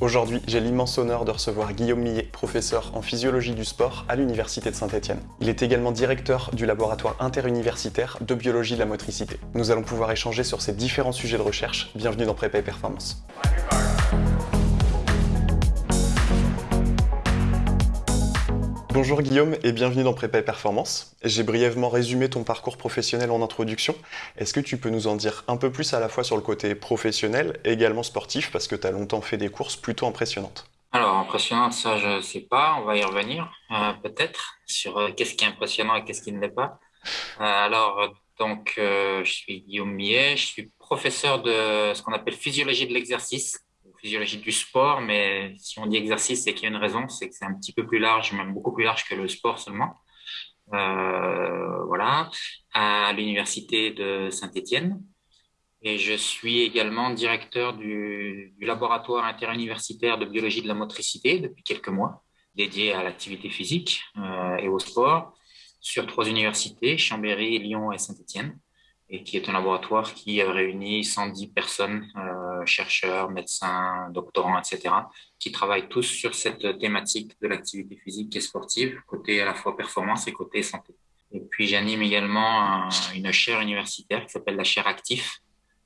Aujourd'hui, j'ai l'immense honneur de recevoir Guillaume Millet, professeur en physiologie du sport à l'Université de Saint-Etienne. Il est également directeur du laboratoire interuniversitaire de biologie de la motricité. Nous allons pouvoir échanger sur ces différents sujets de recherche. Bienvenue dans Prépa et Performance. Bonjour Guillaume et bienvenue dans Prépa et Performance. J'ai brièvement résumé ton parcours professionnel en introduction. Est-ce que tu peux nous en dire un peu plus à la fois sur le côté professionnel et également sportif parce que tu as longtemps fait des courses plutôt impressionnantes? Alors impressionnante, ça je ne sais pas, on va y revenir euh, peut-être sur euh, qu'est-ce qui est impressionnant et qu'est-ce qui ne l'est pas. Euh, alors donc je suis Guillaume Millet, je suis professeur de ce qu'on appelle physiologie de l'exercice physiologie du sport, mais si on dit exercice, c'est qu'il y a une raison, c'est que c'est un petit peu plus large, même beaucoup plus large que le sport seulement. Euh, voilà, à l'université de Saint-Étienne. Et je suis également directeur du, du, laboratoire interuniversitaire de biologie de la motricité depuis quelques mois, dédié à l'activité physique euh, et au sport, sur trois universités, Chambéry, Lyon et Saint-Étienne et qui est un laboratoire qui réunit 110 personnes, euh, chercheurs, médecins, doctorants, etc., qui travaillent tous sur cette thématique de l'activité physique et sportive, côté à la fois performance et côté santé. Et puis j'anime également une chaire universitaire qui s'appelle la chaire Actif,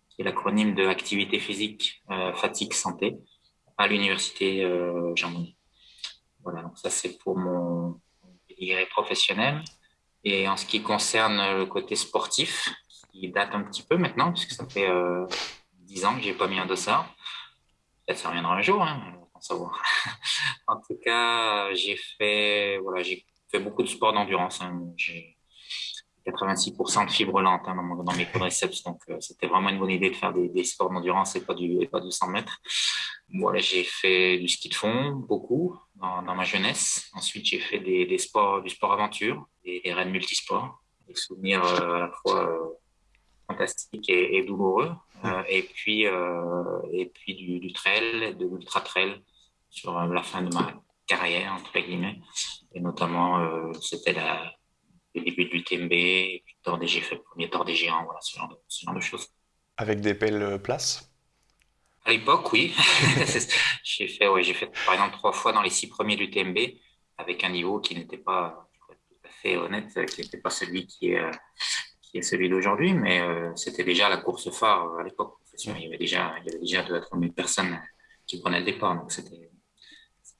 qui est l'acronyme de activité physique, euh, fatigue, santé, à l'université euh, Jean Monnet. Voilà, donc ça c'est pour mon pédigré professionnel. Et en ce qui concerne le côté sportif, qui date un petit peu maintenant, puisque ça fait euh, 10 ans que j'ai pas mis un dossard. Peut-être ça reviendra un jour, hein, on savoir. en tout cas, j'ai fait, voilà, j'ai fait beaucoup de sport d'endurance. Hein. J'ai 86% de fibres lentes hein, dans, mes quadriceps, donc euh, c'était vraiment une bonne idée de faire des, sports d'endurance et pas du, et pas du 100 mètres. Voilà, j'ai fait du ski de fond, beaucoup, dans, ma jeunesse. Ensuite, j'ai fait des, sports, du sport aventure, des, des raids multisports, des souvenirs euh, à la fois euh, fantastique et, douloureux. Euh, et puis, euh, et puis du, du trail, de l'ultra trail sur euh, la fin de ma carrière, entre guillemets. Et notamment, c'était le début de l'UTMB, et puis j'ai fait le premier tour des géants, voilà, ce genre de, ce genre de choses. Avec des belles places? À l'époque, oui. j'ai fait, ouais, j'ai fait par exemple trois fois dans les six premiers de l'UTMB, avec un niveau qui n'était pas tout à fait honnête, qui n'était pas celui qui est qui est celui d'aujourd'hui, mais euh, c'était déjà la course phare euh, à l'époque. Il y avait déjà, il y avait déjà 2 à 3 000 personnes qui prenaient le départ. Donc, c'était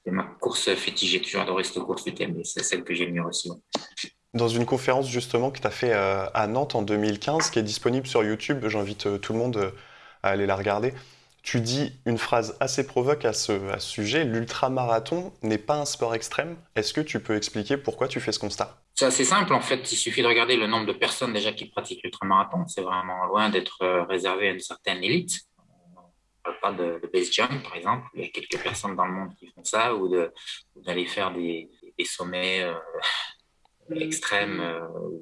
ma course fétiche. J'ai toujours adoré cette course du thème, c'est celle que j'ai mieux aussi. Dans une conférence justement que tu as fait euh, à Nantes en 2015, qui est disponible sur YouTube, j'invite tout le monde à aller la regarder. Tu dis une phrase assez provoque à ce, à ce sujet, l'ultramarathon n'est pas un sport extrême. Est-ce que tu peux expliquer pourquoi tu fais ce constat? C'est assez simple en fait, il suffit de regarder le nombre de personnes déjà qui pratiquent l'ultramarathon. C'est vraiment loin d'être euh, réservé à une certaine élite. On ne parle pas de, de, base jump par exemple, il y a quelques personnes dans le monde qui font ça, ou d'aller faire des, des sommets euh, extrême. Euh,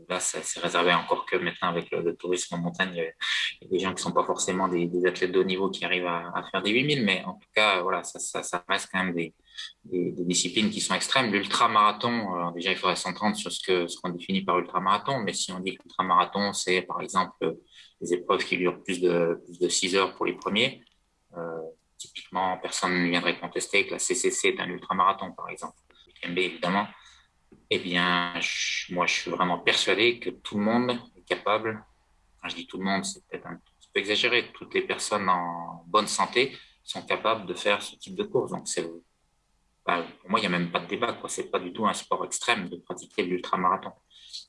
là, c'est réservé encore que maintenant avec le, tourisme en montagne, il y, a, des gens qui sont pas forcément des, athlètes de haut niveau qui arrivent à, faire des 8000, mais en tout cas, voilà, ça, ça, ça reste quand même des, des, disciplines qui sont extrêmes. L'ultramarathon, déjà, il faudrait s'entendre sur ce que ce qu'on définit par ultramarathon, mais si on dit que l'ultramarathon, c'est par exemple des épreuves qui durent plus de, plus de 6 heures pour les premiers, euh, typiquement, personne ne viendrait contester que la CCC est un ultramarathon, par exemple. MB, évidemment. Eh bien, moi, je suis vraiment persuadé que tout le monde est capable, quand je dis tout le monde, c'est peut-être un peu exagéré, toutes les personnes en bonne santé sont capables de faire ce type de course. Donc, bah, pour moi, il n'y a même pas de débat. Ce n'est pas du tout un sport extrême de pratiquer l'ultramarathon.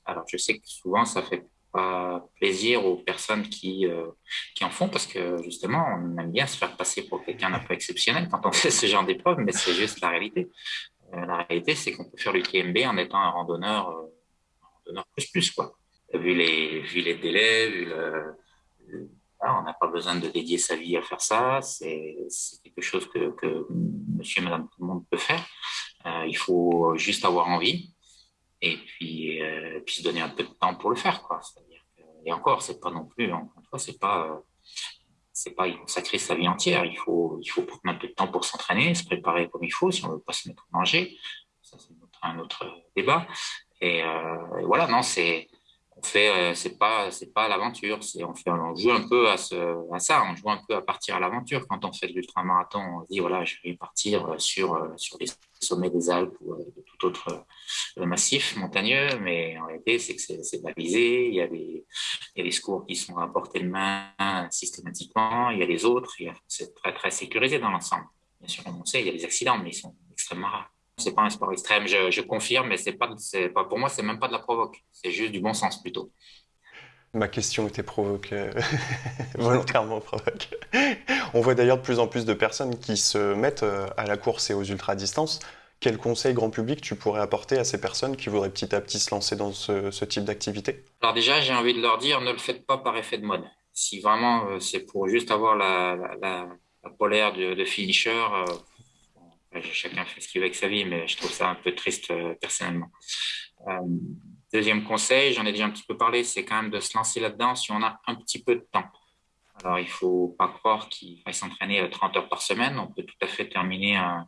Alors, je sais que souvent, ça fait pas plaisir aux personnes qui, euh, qui en font parce que justement, on aime bien se faire passer pour quelqu'un d'un peu exceptionnel quand on fait ce genre d'épreuve, mais c'est juste la réalité. La réalité, c'est qu'on peut faire l'UTMB en étant un randonneur, euh, un randonneur plus plus quoi. Vu les, vu les délais, on n'a pas besoin de dédier sa vie à faire ça. C'est quelque chose que, que monsieur et madame tout le monde peut faire. Euh, il faut juste avoir envie et puis, euh, puis se donner un peu de temps pour le faire. Quoi. et encore, c'est pas non plus, encore une fois, c'est pas, c'est pas y consacrer sa vie entière. Il faut, il faut prendre un peu de temps pour s'entraîner, se préparer comme il faut si on veut pas se mettre en danger. Ça, c'est un autre débat. Et, euh, et voilà, non, c'est, fait, euh, c'est pas, c'est pas l'aventure. On, on joue un peu à, ça. On joue un peu à partir à l'aventure. Quand on fait de l'ultramarathon, on dit voilà, je vais partir euh, sur, euh, sur les sommets des Alpes ou de tout autre massif montagneux. Mais en réalité, c'est que c'est, balisé. Il y, a des, il y a des secours qui sont à portée de main systématiquement. Il y a les autres. c'est très, très sécurisé dans l'ensemble. Bien sûr, on sait, il y a des accidents, mais ils sont extrêmement rares. C'est pas un sport extrême, je, je confirme, mais c'est pas, pas, pour moi, c'est même pas de la provoque. C'est juste du bon sens plutôt. Ma question était provoquée, volontairement provoquée. On voit d'ailleurs de plus en plus de personnes qui se mettent euh, à la course et aux ultra-distances. Quel conseil grand public tu pourrais apporter à ces personnes qui voudraient petit à petit se lancer dans ce, type d'activité? Alors déjà, j'ai envie de leur dire, ne le faites pas par effet de mode. Si vraiment euh, c'est pour juste avoir la, la, polaire de, finisher, euh, chacun fait ce qu'il veut avec sa vie, mais je trouve ça un peu triste euh, personnellement. Euh, deuxième conseil, j'en ai déjà un petit peu parlé, c'est quand même de se lancer là-dedans si on a un petit peu de temps. Alors, il ne faut pas croire qu'il faille s'entraîner 30 euh, heures par semaine. On peut tout à fait terminer un,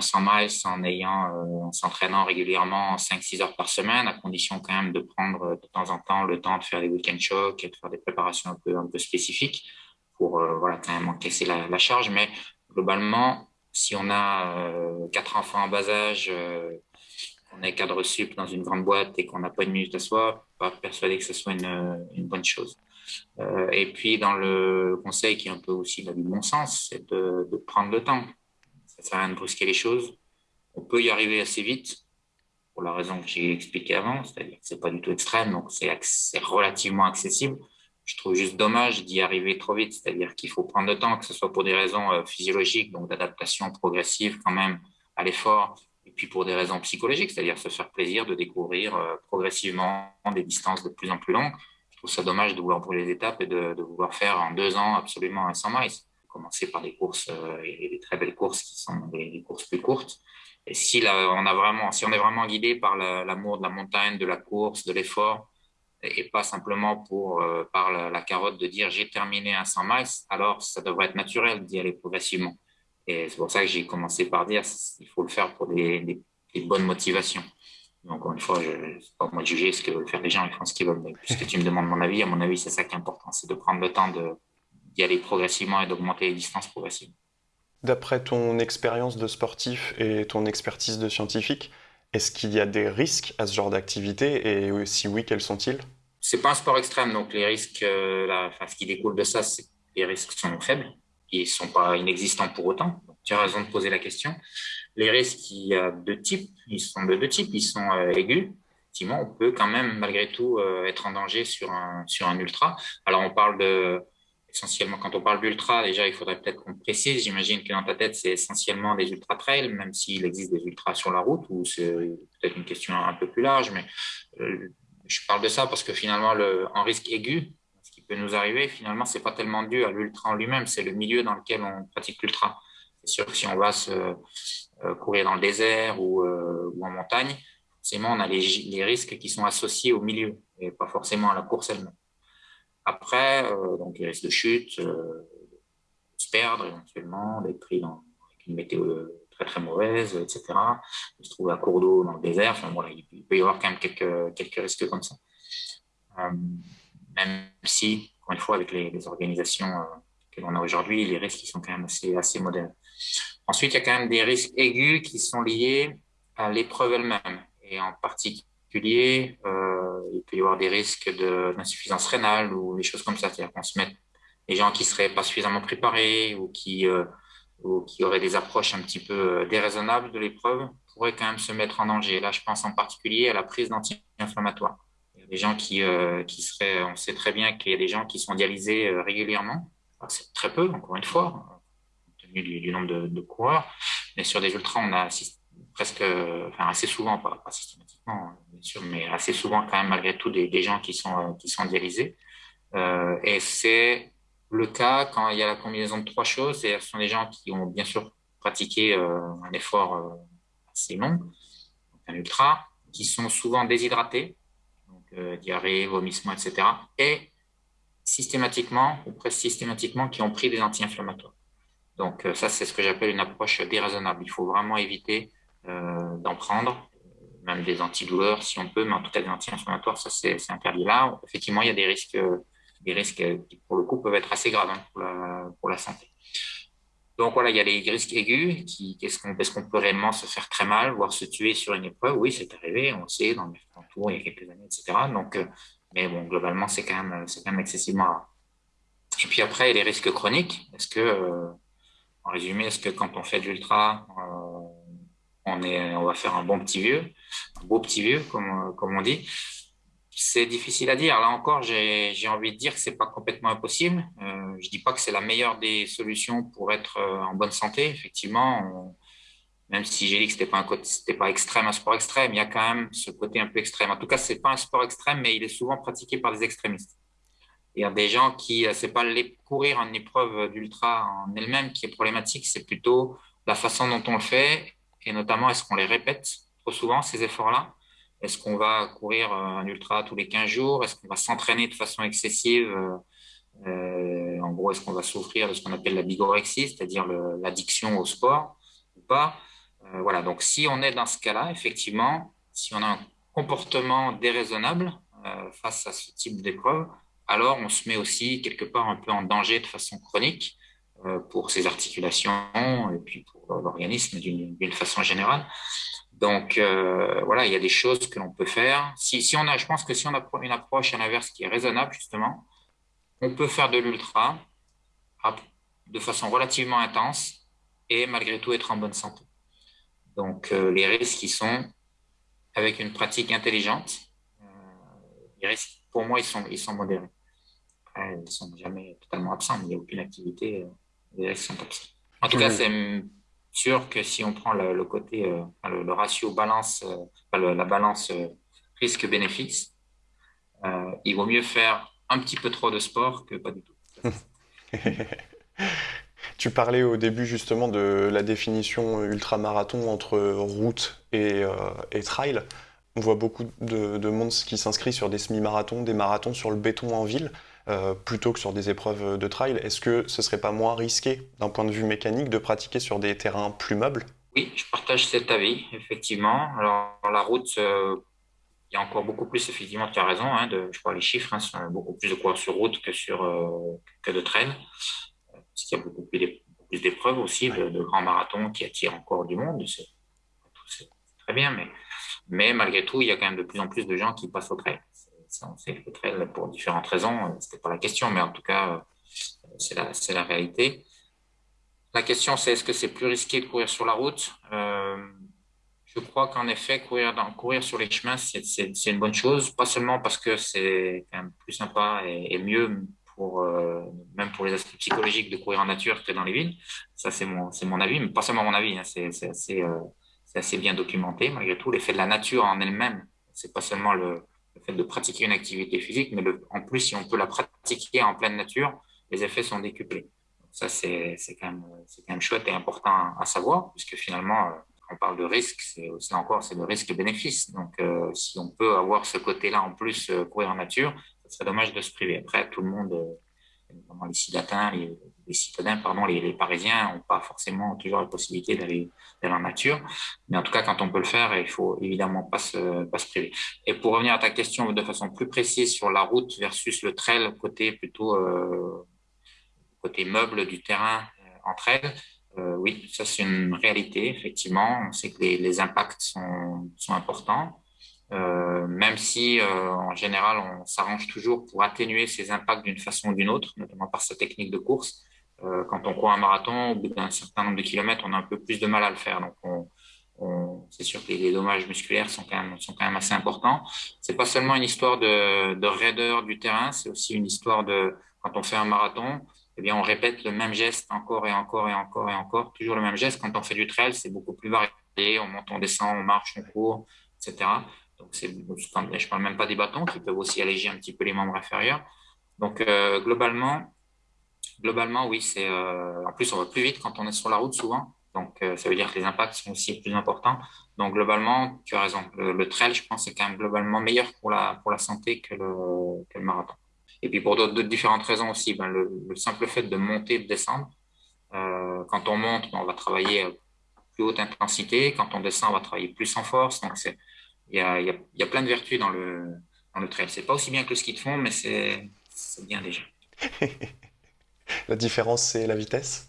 100 miles en ayant, en s'entraînant régulièrement 5-6 heures par semaine, à condition quand même de prendre de temps en temps le temps de faire des week-end shocks et de faire des préparations un peu, un peu spécifiques pour voilà, quand même encaisser la charge. Mais globalement, si on a euh, quatre enfants en bas âge, euh, on est cadre sup dans une grande boîte et qu'on n'a pas une minute à soi, pas persuadé que ce soit une, une bonne chose. Euh, et puis, dans le conseil qui est un peu aussi du bon sens, c'est de, de, prendre le temps. Ça ne sert à rien de brusquer les choses. On peut y arriver assez vite, pour la raison que j'ai expliquée avant, c'est-à-dire que c'est pas du tout extrême, donc c'est relativement accessible je trouve juste dommage d'y arriver trop vite. C'est-à-dire qu'il faut prendre le temps, que ce soit pour des raisons euh, physiologiques, donc d'adaptation progressive quand même à l'effort, et puis pour des raisons psychologiques, c'est-à-dire se faire plaisir de découvrir euh, progressivement des distances de plus en plus longues. Je trouve ça dommage de vouloir brûler les étapes et de, vouloir faire en deux ans absolument un 100 miles. Commencer par des courses euh, et des très belles courses qui sont des, courses plus courtes. Et si, on a vraiment, si on est vraiment guidé par l'amour de la montagne, de la course, de l'effort, et pas simplement euh, par la, carotte de dire j'ai terminé un 100 miles, alors ça devrait être naturel d'y aller progressivement. Et c'est pour ça que j'ai commencé par dire il faut le faire pour des, des, bonnes motivations. Donc, encore une fois, je ne pas moi de juger ce que veulent faire les gens, ils font ce qu'ils veulent. Mais puisque tu me demandes mon avis, à mon avis, c'est ça qui est important c'est de prendre le temps d'y aller progressivement et d'augmenter les distances progressivement. D'après ton expérience de sportif et ton expertise de scientifique, est-ce qu'il y a des risques à ce genre d'activité et si oui, quels sont-ils? C'est pas un sport extrême, donc les risques, euh, ce qui découle de ça, c'est les risques sont faibles, ils sont pas inexistants pour autant. tu as raison de poser la question. Les risques, il y a deux types, ils sont de deux types, ils sont euh, aigus. Effectivement, on peut quand même malgré tout euh, être en danger sur un sur un ultra. Alors on parle de essentiellement, quand on parle d'ultra, déjà, il faudrait peut-être qu'on précise. J'imagine que dans ta tête, c'est essentiellement des ultra trails, même s'il existe des ultras sur la route, ou c'est peut-être une question un peu plus large. Mais euh, je parle de ça parce que finalement, le, en risque aigu, ce qui peut nous arriver, finalement, c'est pas tellement dû à l'ultra en lui-même, c'est le milieu dans lequel on pratique l'ultra. C'est sûr que si on va se euh, courir dans le désert ou, euh, ou en montagne, forcément, on a les risques qui sont associés au milieu et pas forcément à la course elle-même. Après, euh, donc les risques de chute, euh, de se perdre éventuellement, d'être pris dans une météo très très mauvaise, etc. De se trouver à court d'eau dans le désert. Voilà, il peut y avoir quand même quelques, risques comme ça. Euh, même si, encore une fois, avec les, organisations que l'on a aujourd'hui, les risques sont quand même assez, assez modérés. Ensuite, il y a quand même des risques aigus qui sont liés à l'épreuve elle-même, et en particulier euh, il peut y avoir des risques d'insuffisance rénale ou des choses comme ça. C'est-à-dire qu'on se met des gens qui seraient pas suffisamment préparés ou qui, euh, ou qui auraient des approches un petit peu euh, déraisonnables de l'épreuve pourraient quand même se mettre en danger. Là, je pense en particulier à la prise d'anti-inflammatoires. Il gens qui, seraient, on sait très bien qu'il y a des gens qui sont dialysés régulièrement. C'est très peu, encore une fois, compte tenu du, nombre de, de, coureurs. Mais sur des ultras, on a presque, enfin assez souvent, pas, systématiquement, bien sûr, mais assez souvent quand même malgré tout des, gens qui sont, qui sont dialysés. Euh, et c'est le cas quand il y a la combinaison de trois choses, et ce sont des gens qui ont bien sûr pratiqué euh, un effort euh, assez long, un ultra, qui sont souvent déshydratés, donc euh, diarrhée, vomissement, etc., et systématiquement, ou presque systématiquement, qui ont pris des anti-inflammatoires. Donc ça, c'est ce que j'appelle une approche déraisonnable. Il faut vraiment éviter euh, d'en prendre. même des antidouleurs si on peut, mais en tout cas des anti-inflammatoires, ça c'est interdit là. Effectivement, il y a des risques, des risques qui pour le coup peuvent être assez graves hein, pour, la, santé. Donc voilà, il y a les risques aigus. Qui, est-ce qu'on, est qu'on peut réellement se faire très mal, voire se tuer sur une épreuve? Oui, c'est arrivé, on le sait, dans le tour il y a quelques années, etc. Donc, euh, mais bon, globalement, c'est quand même, quand même excessivement rare. Et puis après, il y a les risques chroniques. Est-ce que, euh, en résumé, est-ce que quand on fait de l'ultra, euh, on, est, on va faire un bon petit vieux, un beau petit vieux, comme, comme on dit c'est difficile à dire. Là encore, j'ai envie de dire que c'est pas complètement impossible. Euh, je dis pas que c'est la meilleure des solutions pour être euh, en bonne santé. Effectivement, même si j'ai dit que c'était pas un pas extrême, un sport extrême, il y a quand même ce côté un peu extrême. En tout cas, c'est pas un sport extrême, mais il est souvent pratiqué par des extrémistes. Il y a des gens qui, euh, c'est pas les courir en épreuve d'ultra en elle-même qui est problématique, c'est plutôt la façon dont on le fait et notamment est-ce qu'on les répète trop souvent ces efforts-là? Est-ce qu'on va courir euh, un ultra tous les 15 jours? Est-ce qu'on va s'entraîner de façon excessive euh, euh, En gros, est-ce qu'on va souffrir de ce qu'on appelle la bigorexie, c'est-à-dire l'addiction au sport ou pas? Voilà, donc si on est dans ce cas-là, effectivement, si on a un comportement déraisonnable face à ce type d'épreuve, alors on se met aussi quelque part un peu en danger de façon chronique pour ses articulations et puis pour l'organisme d'une façon générale. Donc euh, voilà, il y a des choses que l'on peut faire. Si, si, on a, je pense que si on a une approche à l'inverse qui est raisonnable justement, on peut faire de l'ultra de façon relativement intense et malgré tout être en bonne santé. Donc euh, les risques qui sont avec une pratique intelligente, euh, les risques pour moi ils sont ils sont modérés. ils ne sont jamais totalement absents, il n'y a aucune activité, les. En tout cas, c'est sûr que si on prend le, côté, euh, le, ratio balance, euh, la balance euh, risque-bénéfice, il vaut mieux faire un petit peu trop de sport que pas du tout. tu parlais au début justement de la définition ultramarathon entre route et, trail. On voit beaucoup de, de monde qui s'inscrit sur des semi-marathons, des marathons sur le béton en ville. Euh, plutôt que sur des épreuves de trail. Est-ce que ce serait pas moins risqué d'un point de vue mécanique de pratiquer sur des terrains plus meubles? Oui, je partage cet avis, effectivement. Alors, la route, euh, il y a encore beaucoup plus, effectivement, tu as raison, hein, de, je crois les chiffres hein, sont beaucoup plus de coureurs sur route que, sur, euh, que de trail, parce qu'il y a beaucoup plus d'épreuves aussi, de, grands marathons qui attirent encore du monde. C'est très bien, mais malgré tout, il y a quand même de plus en plus de gens qui passent au trail on sait que pour différentes raisons, euh, c'était pas la question, mais en tout cas, euh, c'est la, la, réalité. La question, c'est est-ce que c'est plus risqué de courir sur la route? Euh, Je crois qu'en effet, courir, courir sur les chemins, c'est une bonne chose, pas seulement parce que c'est plus sympa et, mieux pour même pour les aspects psychologiques de courir en nature que dans les villes. Ça, c'est mon, mon avis, mais pas seulement mon avis, hein, c'est assez, assez bien documenté malgré tout. L'effet de la nature en elle-même, c'est pas seulement le, le fait de pratiquer une activité physique, mais en plus, si on peut la pratiquer en pleine nature, les effets sont décuplés. ça, c'est quand, même, quand même chouette et important à savoir, puisque finalement, euh, on parle de risque, c'est aussi encore, c'est le risque-bénéfice. Donc, euh, si on peut avoir ce côté-là en plus, euh, courir en nature, ce serait dommage de se priver. Après, tout le monde, notamment les les, les citadins, pardon, les, Parisiens n'ont pas forcément toujours la possibilité d'aller en nature. Mais en tout cas, quand on peut le faire, il faut évidemment pas se, priver. Et pour revenir à ta question de façon plus précise sur la route versus le trail, côté plutôt euh, côté meuble du terrain euh, entre elles, euh, oui, ça c'est une réalité, effectivement. On sait que les, impacts sont, importants. Même si en général on s'arrange toujours pour atténuer ces impacts d'une façon ou d'une autre, notamment par sa technique de course. Euh, quand on court un marathon, au bout d'un certain nombre de kilomètres, on a un peu plus de mal à le faire. Donc, on, on, c'est sûr que les dommages musculaires sont quand même, assez importants. C'est pas seulement une histoire de, de raideur du terrain, c'est aussi une histoire de quand on fait un marathon, eh bien, on répète le même geste encore et encore et encore et encore, toujours le même geste. Quand on fait du trail, c'est beaucoup plus varié. On monte, on descend, on marche, on court, etc. Donc, c'est, je parle même pas des bâtons qui peuvent aussi alléger un petit peu les membres inférieurs. Donc, euh, globalement, globalement, oui, c'est. Euh, en plus, on va plus vite quand on est sur la route souvent. Donc, euh, ça veut dire que les impacts sont aussi plus importants. Donc, globalement, tu as raison. Le, trail, je pense, c'est quand même globalement meilleur pour la, pour la santé que le, marathon. Et puis, pour d'autres différentes raisons aussi, ben, le, le, simple fait de monter, de descendre. Euh, quand on monte, ben, on va travailler plus haute intensité. Quand on descend, on va travailler plus en force. Donc, il y a, il y a, plein de vertus dans le, dans le trail. C'est pas aussi bien que le ski de fond, mais c'est bien déjà. la différence, c'est la vitesse?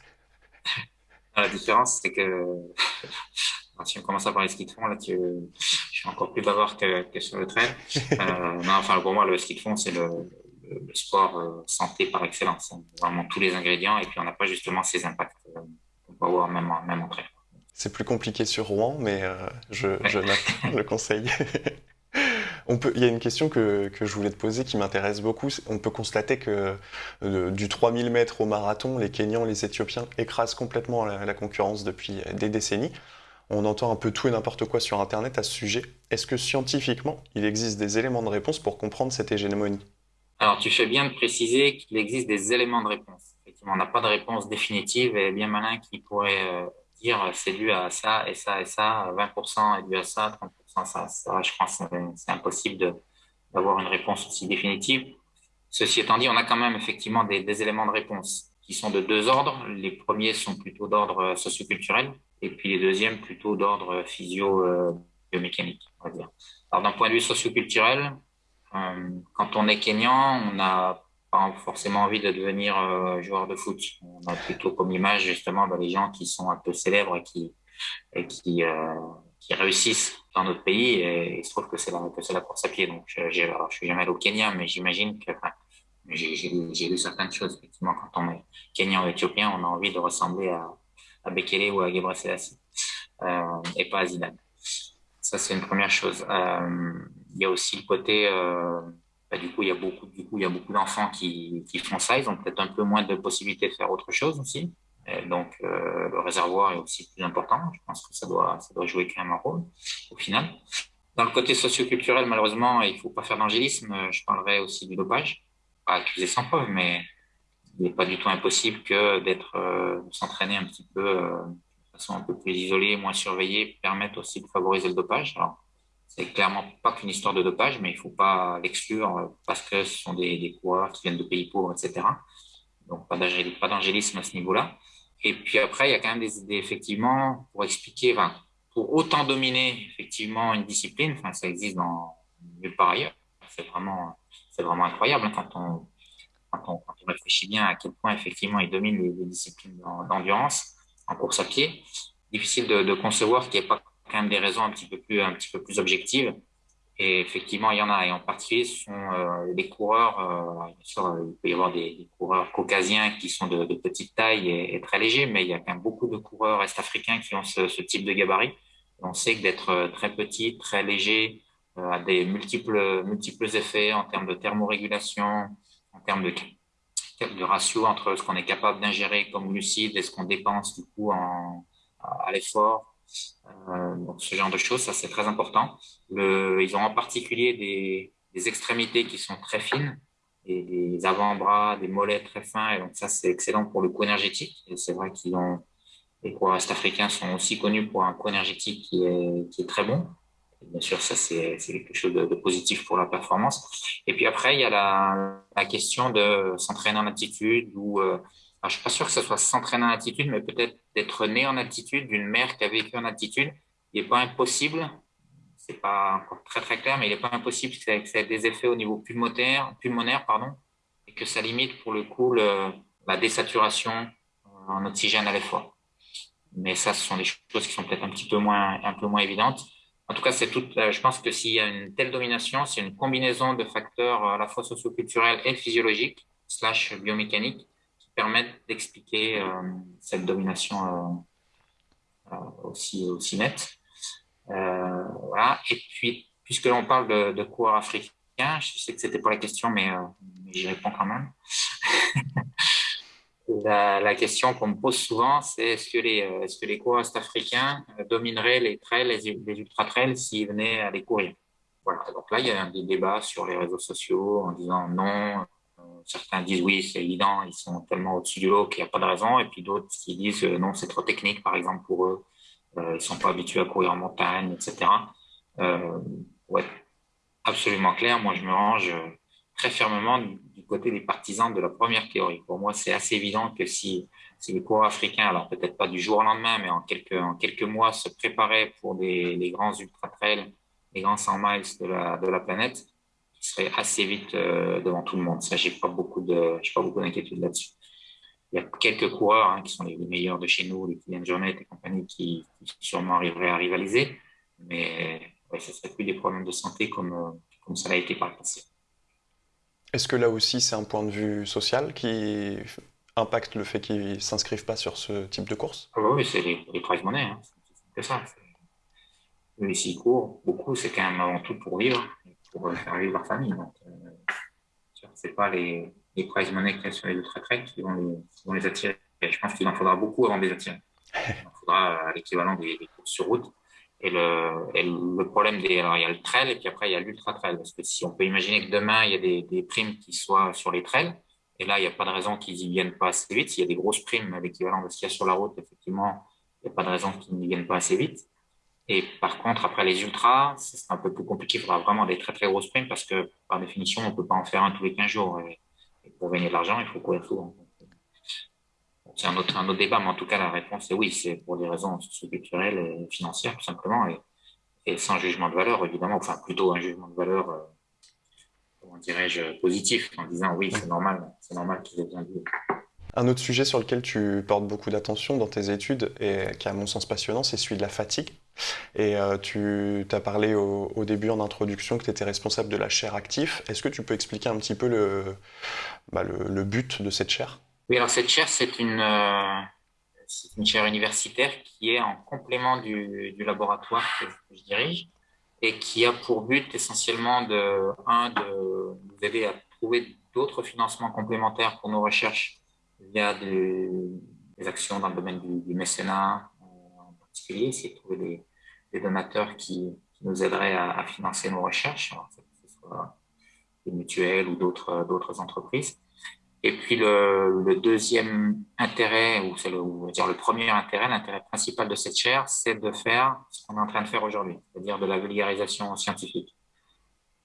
La différence, c'est que si on commence à parler ski de fond, là, tu, je suis encore plus bavard que, que sur le trail. Euh, non, enfin, pour moi, le ski de fond, c'est le, le, sport euh, santé par excellence. On a vraiment tous les ingrédients et puis on n'a pas justement ces impacts euh, qu'on peut avoir même, même en trail. C'est plus compliqué sur Rouen, mais je, je note le conseil. Il y a une question que, je voulais te poser qui m'intéresse beaucoup. On peut constater que du 3000 mètres au marathon, les Kenyans, les Éthiopiens écrasent complètement la, la concurrence depuis des décennies. On entend un peu tout et n'importe quoi sur Internet à ce sujet. Est-ce que scientifiquement, il existe des éléments de réponse pour comprendre cette hégémonie? Alors, tu fais bien de préciser qu'il existe des éléments de réponse. Effectivement, on n'a pas de réponse définitive et bien malin qui pourrait euh, dire c'est dû à ça et ça et ça, 20% est dû à ça, 30% Je pense que c'est impossible d'avoir une réponse aussi définitive. Ceci étant dit, on a quand même effectivement des, éléments de réponse qui sont de deux ordres. Les premiers sont plutôt d'ordre socioculturel et puis les deuxièmes plutôt d'ordre physio-biomécanique, on va dire. Alors d'un point de vue socioculturel, euh, quand on est kényan, on n'a pas forcément envie de devenir euh, joueur de foot. On a plutôt comme image justement bah, les gens qui sont un peu célèbres et qui, et euh, qui réussissent dans notre pays et il se trouve que c'est la, la course à pied. Donc, je, alors, je suis jamais allé au Kenya, mais j'imagine que enfin, j'ai, lu certaines choses. Effectivement, quand on est Kenyan ou Éthiopien, on a envie de ressembler à, à Bekele ou à Gebre Selassie, euh, et pas à Zidane. Ça, c'est une première chose. Euh, il y a aussi le côté, euh, bah, du coup, il y a beaucoup, beaucoup d'enfants qui, qui font ça. Ils ont peut-être un peu moins de possibilités de faire autre chose aussi. Donc, euh, le réservoir est aussi plus important. Je pense que ça doit, ça doit jouer quand même un rôle au final. Dans le côté socioculturel, malheureusement, il faut pas faire d'angélisme. Je parlerai aussi du dopage. Pas accuser sans preuve, mais il n'est pas du tout impossible que d'être, euh, s'entraîner un petit peu euh, de façon un peu plus isolée, moins surveillée, permettre aussi de favoriser le dopage. Alors, c'est clairement pas qu'une histoire de dopage, mais il faut pas l'exclure parce que ce sont des coureurs qui viennent de pays pauvres, etc. Donc, pas d'angélisme à ce niveau-là. Et puis après, il y a quand même des idées, effectivement, pour expliquer, pour autant dominer, effectivement, une discipline, ça existe dans nulle part ailleurs. C'est vraiment, incroyable quand on, réfléchit bien à quel point effectivement il domine les, disciplines d'endurance en course à pied, difficile de, concevoir qu'il n'y ait pas quand même des raisons un petit peu plus objectives. Et effectivement, il y en a. Et en particulier, ce sont euh, des coureurs. Euh, bien sûr, il peut y avoir des, coureurs caucasiens qui sont de, petite taille et, très légers, mais il y a quand même beaucoup de coureurs est-africains qui ont ce, type de gabarit. on sait que d'être euh, très petit, très léger, a des multiples, multiples effets en termes de thermorégulation, en termes de, de ratio entre ce qu'on est capable d'ingérer comme glucides et ce qu'on dépense du coup en, à l'effort. Euh, donc ce genre de choses, ça c'est très important. Le, ils ont en particulier des, extrémités qui sont très fines et des avant-bras, des mollets très fins. Et donc ça c'est excellent pour le coup énergétique. Et c'est vrai qu'ils ont les coureurs est-africains sont aussi connus pour un co énergétique qui est, qui est très bon. Bien sûr, ça, c'est quelque chose de, positif pour la performance. Et puis après, il y a la, la question de s'entraîner en altitude ou, euh, je suis pas sûr que ce soit s'entraîner en altitude, mais peut-être d'être né en altitude, d'une mère qui a vécu en altitude. Il n'est pas impossible, c'est pas encore très très clair, mais il n'est pas impossible que ça ait des effets au niveau pulmonaire, pulmonaire pardon, et que ça limite pour le coup la désaturation en oxygène à l'effort. Mais ça, ce sont des choses qui sont peut-être un petit peu moins, un peu moins évidentes. En tout cas, tout. Euh, je pense que s'il y a une telle domination, c'est une combinaison de facteurs à la fois socioculturels et physiologiques slash biomécaniques permettent d'expliquer euh, cette domination euh, aussi aussi nette. voilà. Et puis, puisque l'on parle de, de coureurs africains, je sais que c'était pas la question, mais, mais j'y réponds quand même. La, question qu'on me pose souvent, c'est est-ce que les, euh, est-ce que les coureurs africains euh, domineraient les trails, les, ultra-trails s'ils venaient à les courir? Voilà. Donc là, il y a des débats sur les réseaux sociaux en disant non. Euh, certains disent oui, c'est évident, ils sont tellement au-dessus du lot qu'il n'y a pas de raison. Et puis d'autres qui disent non, c'est trop technique, par exemple, pour eux. Euh, ils sont pas habitués à courir en montagne, etc. Euh, ouais, absolument clair. Moi, je me range très fermement du côté des partisans de la première théorie. Pour moi, c'est assez évident que si, si les coureurs africains, alors peut-être pas du jour au lendemain, mais en quelques, en quelques mois, se préparaient pour des, les grands ultra-trails les grands 100 miles de la, de la planète, qui seraient assez vite euh, devant tout le monde. Ça, j'ai pas beaucoup de, j'ai pas beaucoup d'inquiétude là-dessus. Il y a quelques coureurs hein, qui sont les, meilleurs de chez nous, les Kylian Jornet et compagnie, qui, sûrement arriveraient à rivaliser, mais ouais, ce serait plus des problèmes de santé comme, comme ça l'a été par le passé. Est-ce que là aussi, c'est un point de vue social qui impacte le fait qu'ils ne s'inscrivent pas sur ce type de course? Ah bah Oui, c'est les, les prize money. Hein. C'est ça. Eux, s'ils courent, beaucoup, c'est quand même avant tout pour vivre, pour faire vivre leur famille. Donc, euh, c'est pas les, les prize money qu'il y sur les ultra trails qui vont les, attirer. je pense qu'il en faudra beaucoup avant de les attirer. Il en faudra l'équivalent des, courses sur route et le, et le problème des, alors il y a le trail et puis après il y a l'ultra trail. Parce que si on peut imaginer que demain il y a des, des primes qui soient sur les trails, et là il n'y a pas de raison qu'ils y viennent pas assez vite. S'il y a des grosses primes l'équivalent de ce qu'il y a sur la route, effectivement, il n'y a pas de raison qu'ils n'y viennent pas assez vite. Et par contre, après les ultras, c'est un peu plus compliqué. Il faudra vraiment des très très grosses primes parce que par définition, on ne peut pas en faire un tous les 15 jours. Et, pour gagner de l'argent, il faut courir souvent c'est un autre, un autre débat, mais en tout cas, la réponse est oui, c'est pour des raisons culturelles et financières, tout simplement, et, sans jugement de valeur, évidemment, enfin, plutôt un jugement de valeur, euh, comment dirais-je, positif, en disant oui, c'est normal, c'est normal qu'ils aient bien vu. Un autre sujet sur lequel tu portes beaucoup d'attention dans tes études et qui est à mon sens passionnant, c'est celui de la fatigue. Et euh, tu as parlé au, début en introduction que tu étais responsable de la chaire actif. Est-ce que tu peux expliquer un petit peu le, bah, but de cette chaire? Oui, alors cette chaire, c'est une, euh, chaire universitaire qui est en complément du, du laboratoire que, je dirige et qui a pour but essentiellement de, un, de nous aider à trouver d'autres financements complémentaires pour nos recherches via des, des actions dans le domaine du, mécénat euh, en particulier, essayer de trouver des, donateurs qui, nous aideraient à, financer nos recherches, que ce soit des mutuelles ou d'autres entreprises. Et puis le, deuxième intérêt, ou c'est le, dire le premier intérêt, l'intérêt principal de cette chaire, c'est de faire ce qu'on est en train de faire aujourd'hui, c'est-à-dire de la vulgarisation scientifique.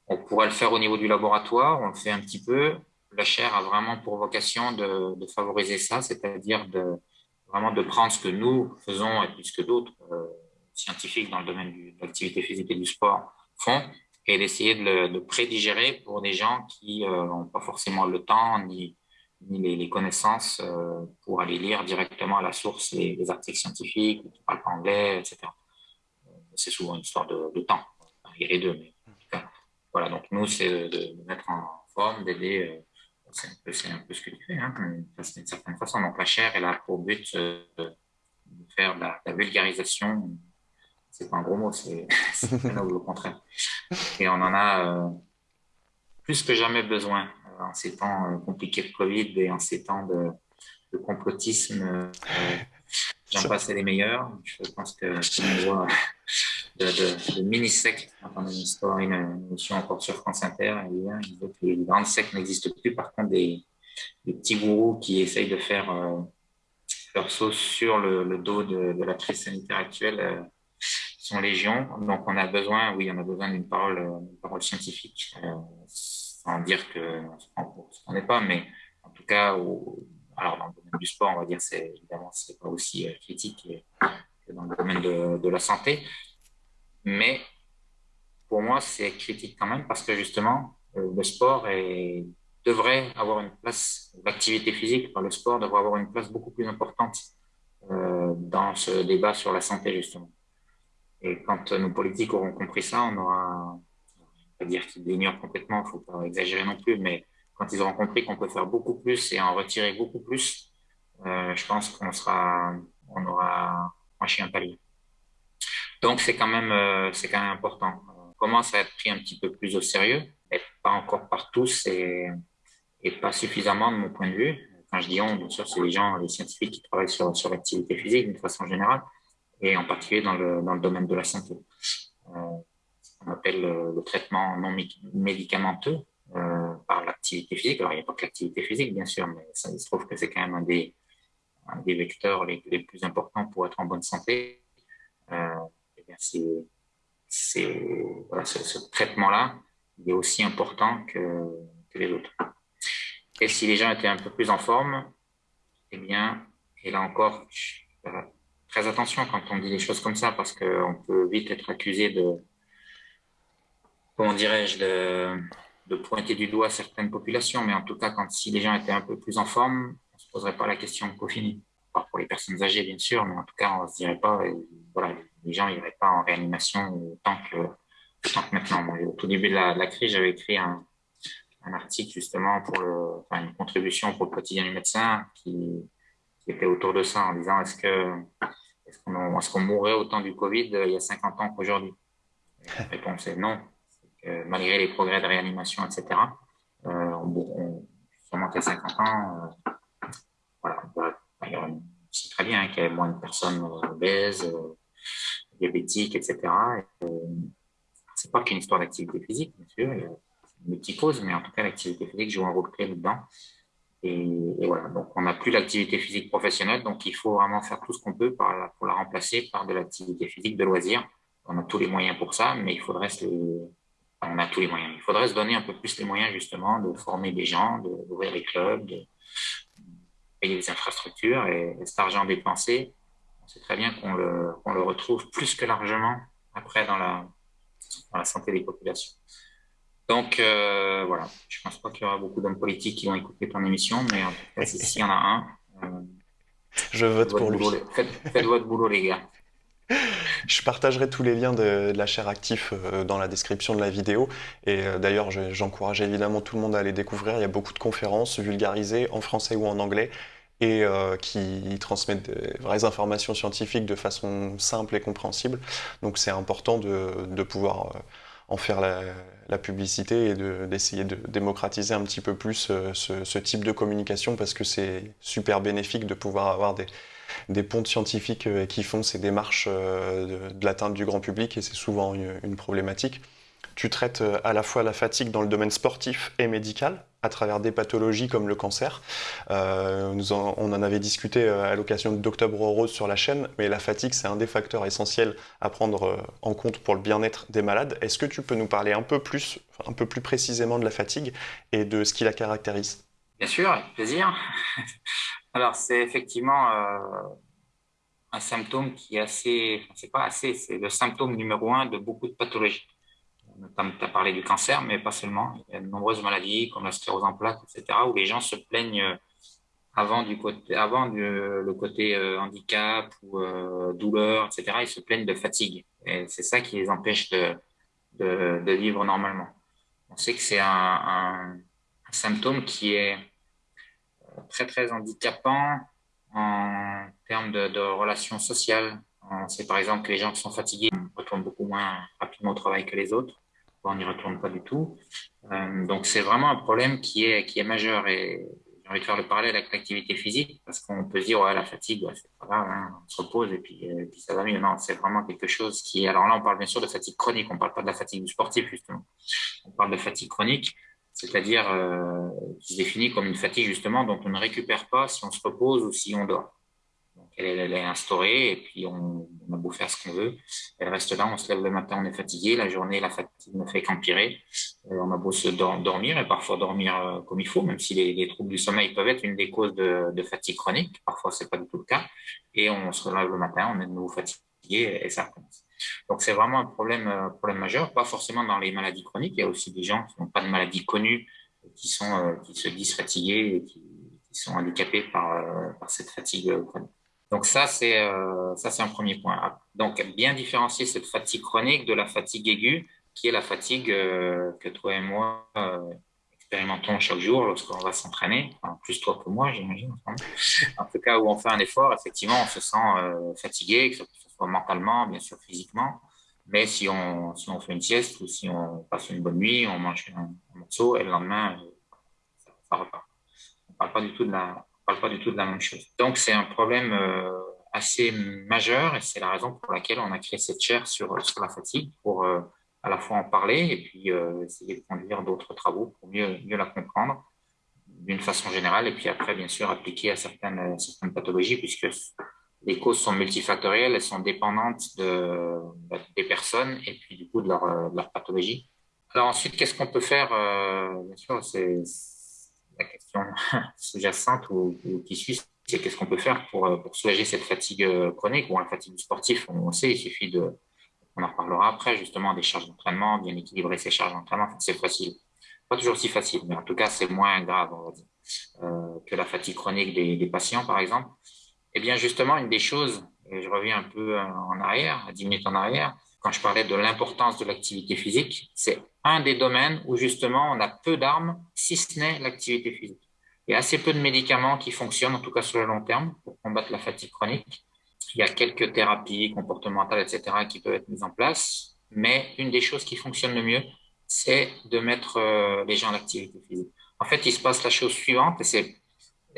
On pourrait le faire au niveau du laboratoire, on le fait un petit peu. La chaire a vraiment pour vocation de, de favoriser ça, c'est-à-dire de vraiment de prendre ce que nous faisons et plus que d'autres euh, scientifiques dans le domaine du, de l'activité physique et du sport font, et d'essayer de le de prédigérer pour des gens qui n'ont euh, pas forcément le temps ni ni les, les connaissances euh, pour aller lire directement à la source les, les articles scientifiques, qui ne parlent pas anglais, etc. Euh, c'est souvent une histoire de, de temps. Il y a les deux, mais voilà. Donc nous, c'est de, de, mettre en forme, d'aider. Euh, c'est un, peu, ce que tu fais, hein, d'une certaine façon. Donc la chaire, elle a pour but de faire de la, la vulgarisation. C'est pas un gros mot, c'est au contraire. Et on en a plus que jamais besoin en ces temps euh, compliqués de Covid et en ces temps de, de complotisme, j'en passe les meilleurs. Je pense que c'est une voie de, de, de mini-secte. Dans une histoire, une émission encore sur France Inter, que les grandes sectes n'existent plus. Par contre, des, des, petits gourous qui essayent de faire euh, leur sauce sur le, le dos de, de, la crise sanitaire actuelle euh, sont légion. Donc, on a besoin, oui, on a besoin d'une parole, une parole scientifique. Euh, sans dire que on n'est pas, mais en tout cas, au, alors dans le domaine du sport, on va dire, c'est évidemment, c'est pas aussi euh, critique que dans le domaine de, la santé. Mais pour moi, c'est critique quand même parce que justement, euh, le sport est, devrait avoir une place, l'activité physique par le sport devrait avoir une place beaucoup plus importante euh, dans ce débat sur la santé, justement. Et quand nos politiques auront compris ça, on aura pas dire qu'ils l'ignorent complètement, il faut pas exagérer non plus, mais quand ils auront compris qu'on peut faire beaucoup plus et en retirer beaucoup plus, euh, je pense qu'on sera, on aura franchi un palier. Donc c'est quand même, euh, c'est quand même important. On commence à être pris un petit peu plus au sérieux, mais pas encore par tous et, pas suffisamment de mon point de vue. Quand je dis on, bien sûr, c'est les gens, les scientifiques qui travaillent sur, sur l'activité physique d'une façon générale, et en particulier dans le, dans le domaine de la santé. Euh, qu'on appelle le, le, traitement non médicamenteux euh, par l'activité physique. Alors, il n'y a pas que l'activité physique, bien sûr, mais ça, il se trouve que c'est quand même un des, vecteurs les, plus importants pour être en bonne santé. Euh, eh bien, voilà, ce, traitement-là, est aussi important que, les autres. Et si les gens étaient un peu plus en forme, eh bien, et là encore, très attention quand on dit des choses comme ça, parce qu'on peut vite être accusé de, comment dirais-je, de, pointer du doigt certaines populations, mais en tout cas, quand si les gens étaient un peu plus en forme, on ne se poserait pas la question qu'au fini. Pour les personnes âgées, bien sûr, mais en tout cas, on ne se dirait pas, voilà, les gens n'iraient pas en réanimation tant que, tant que maintenant. au tout début de la, crise, j'avais écrit un, article justement pour une contribution pour le quotidien du médecin qui, était autour de ça en disant est-ce que est-ce qu'on mourrait autant du Covid il y a 50 ans qu'aujourd'hui? La réponse est non. Malgré les progrès de réanimation, etc., euh, on, sûrement qu'à 50 ans, euh, voilà, c'est très bien qu'il y ait moins de personnes obèses, euh, diabétiques, etc. C'est pas qu'une histoire d'activité physique, bien sûr, il y a multi mais en tout cas, l'activité physique joue un rôle clé là-dedans. Et, voilà, donc on n'a plus l'activité physique professionnelle, donc il faut vraiment faire tout ce qu'on peut pour la, remplacer par de l'activité physique de loisir. On a tous les moyens pour ça, mais il faudrait se on a tous les moyens. Il faudrait se donner un peu plus les moyens justement de former des gens, d'ouvrir des clubs, de payer des infrastructures et, cet argent dépensé, on sait très bien qu'on le, le retrouve plus que largement après dans la, dans la santé des populations. Donc euh, voilà, je pense pas qu'il y aura beaucoup d'hommes politiques qui vont écouter ton émission, mais en tout cas, s'il y en a un, euh, je vote pour lui. faites, votre boulot, les gars. Je partagerai tous les liens de, la chaire Actif euh, dans la description de la vidéo. Et d'ailleurs, j'encourage évidemment tout le monde à aller découvrir. Il y a beaucoup de conférences vulgarisées en français ou en anglais et qui transmettent des vraies informations scientifiques de façon simple et compréhensible. Donc c'est important de, pouvoir en faire la, publicité et d'essayer de, démocratiser un petit peu plus euh, ce, type de communication parce que c'est super bénéfique de pouvoir avoir des, des pontes scientifiques euh, qui font ces démarches euh, de, l'atteinte du grand public et c'est souvent une problématique. Tu traites euh, à la fois la fatigue dans le domaine sportif et médical, à travers des pathologies comme le cancer. Euh, on en avait discuté à l'occasion d'Octobre Rose sur la chaîne, mais la fatigue, c'est un des facteurs essentiels à prendre en compte pour le bien-être des malades. Est-ce que tu peux nous parler un peu plus, un peu plus précisément de la fatigue et de ce qui la caractérise? Bien sûr, avec plaisir. Alors, c'est effectivement un symptôme qui est assez, c'est pas assez, c'est le symptôme numéro un de beaucoup de pathologies tu as parlé du cancer, mais pas seulement. Il y a de nombreuses maladies comme la sclérose en plaques, etc., où les gens se plaignent euh, avant, du côté, avant le côté euh, handicap ou euh, douleur, etc., ils se plaignent de fatigue. Et c'est ça qui les empêche de, de, vivre normalement. On sait que c'est un, symptôme qui est très, très handicapant en termes de, relations sociales. On sait par exemple que les gens qui sont fatigués retournent beaucoup moins rapidement au travail que les autres on n'y retourne pas du tout. Euh, donc c'est vraiment un problème qui est, qui est majeur et j'ai envie de faire le parallèle avec l'activité physique parce qu'on peut se dire ouais, la fatigue, c'est pas grave, hein, on se repose et puis, euh, puis ça va mieux. Non, c'est vraiment quelque chose qui. Alors là, on parle bien sûr de fatigue chronique, on parle pas de la fatigue du sportif justement. On parle de fatigue chronique, c'est-à-dire euh, qui se définit comme une fatigue justement dont on ne récupère pas si on se repose ou si on dort elle, est instaurée et puis on, a beau faire ce qu'on veut. Elle reste là, on se lève le matin, on est fatigué, la journée, la fatigue ne fait qu'empirer. Euh, on a beau se dormir et parfois dormir euh, comme il faut, même si les, troubles du sommeil peuvent être une des causes de, fatigue chronique. Parfois, c'est pas du tout le cas. Et on se lève le matin, on est de nouveau fatigué et ça recommence. Donc, c'est vraiment un problème, euh, problème majeur, pas forcément dans les maladies chroniques. Il y a aussi des gens qui n'ont pas de maladies connues, qui, sont, qui se disent fatigués et qui, sont handicapés par, par cette fatigue chronique. Donc ça, c'est euh, ça, c'est un premier point. Donc bien différencier cette fatigue chronique de la fatigue aiguë, qui est la fatigue euh, que toi et moi euh, expérimentons chaque jour lorsqu'on va s'entraîner. Enfin, plus toi que moi, j'imagine. En tout cas, où on fait un effort, effectivement, on se sent fatigué, mentalement, bien sûr physiquement. Mais si on, si on fait une sieste ou si on passe une bonne nuit, on mange un, morceau et le lendemain, ça, ça repart. On ne parle pas du tout de la parle pas du tout de la même chose. Donc, c'est un problème euh, assez majeur et c'est la raison pour laquelle on a créé cette chaire sur, sur la fatigue pour euh, à la fois en parler et puis euh, essayer de conduire d'autres travaux pour mieux, mieux la comprendre d'une façon générale et puis après, bien sûr, appliquer à certaines, certaines pathologies puisque les causes sont multifactorielles, elles sont dépendantes de, des personnes et puis du coup de leur, de leur pathologie. Alors ensuite, qu'est-ce qu'on peut faire Bien sûr, c'est la question sous-jacente ou, qui suit, c'est qu'est-ce qu'on peut faire pour, euh, pour, soulager cette fatigue euh, chronique ou la fatigue sportive. On sait, il suffit de On en reparlera après, justement, des charges d'entraînement, bien équilibrer ses charges d'entraînement. C'est facile. Pas toujours si facile, mais en tout cas, c'est moins grave, on va dire, euh, que la fatigue chronique des, des, patients, par exemple. Eh bien, justement, une des choses, et je reviens un peu en arrière, à 10 minutes en arrière, quand je parlais de l'importance de l'activité physique, c'est un des domaines où justement on a peu d'armes, si ce n'est l'activité physique. Il y a assez peu de médicaments qui fonctionnent, en tout cas sur le long terme, pour combattre la fatigue chronique. Il y a quelques thérapies comportementales, etc., qui peuvent être mises en place. Mais une des choses qui fonctionne le mieux, c'est de mettre euh, les gens en activité physique. En fait, il se passe la chose suivante, et c'est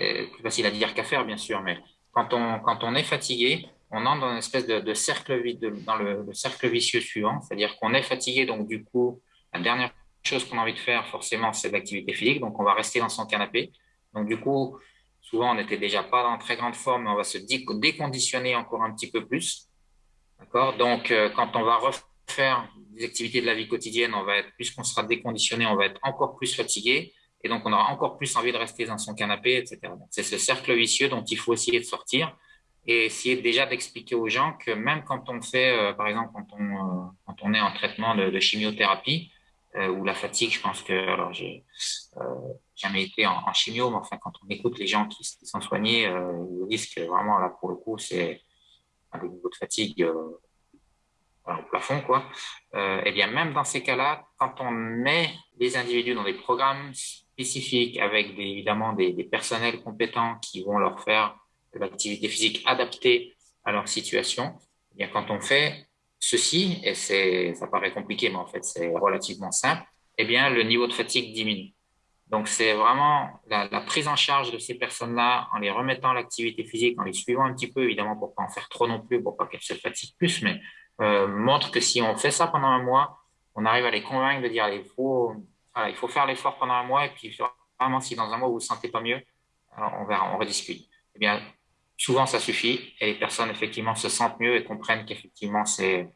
euh, plus facile à dire qu'à faire, bien sûr, mais quand on, quand on est fatigué, on entre dans une espèce de, cercle dans le, cercle vicieux suivant, c'est-à-dire qu'on est fatigué, donc du coup, la dernière chose qu'on a envie de faire, forcément, c'est l'activité physique, donc on va rester dans son canapé. Donc du coup, souvent, on n'était déjà pas dans très grande forme, mais on va se déconditionner encore un petit peu plus. D'accord? Donc, euh, quand on va refaire des activités de la vie quotidienne, on va être, puisqu'on sera déconditionné, on va être encore plus fatigué. Et donc, on aura encore plus envie de rester dans son canapé, etc. C'est ce cercle vicieux dont il faut essayer de sortir et essayer déjà d'expliquer aux gens que même quand on fait, euh, par exemple, quand on, euh, quand on est en traitement de, chimiothérapie, euh, ou la fatigue, je pense que, alors j'ai euh, jamais été en, chimio, mais enfin, quand on écoute les gens qui, sont soignés, ils disent que vraiment, là, pour le coup, c'est un niveau de fatigue au plafond, quoi. et eh bien, même dans ces cas-là, quand on met les individus dans des programmes avec évidemment des, personnels compétents qui vont leur faire de l'activité physique adaptée à leur situation, eh bien, quand on fait ceci, et ça paraît compliqué, mais en fait, c'est relativement simple, eh bien, le niveau de fatigue diminue. Donc, c'est vraiment la, prise en charge de ces personnes-là en les remettant à l'activité physique, en les suivant un petit peu, évidemment, pour pas en faire trop non plus, pour pas qu'elles se fatiguent plus, mais euh, montre que si on fait ça pendant un mois, on arrive à les convaincre de dire, il faut, il faut faire l'effort pendant un mois, et puis vraiment, si dans un mois vous vous sentez pas mieux, on verra, on rediscute. Eh bien, souvent ça suffit et les personnes effectivement se sentent mieux et comprennent qu'effectivement c'est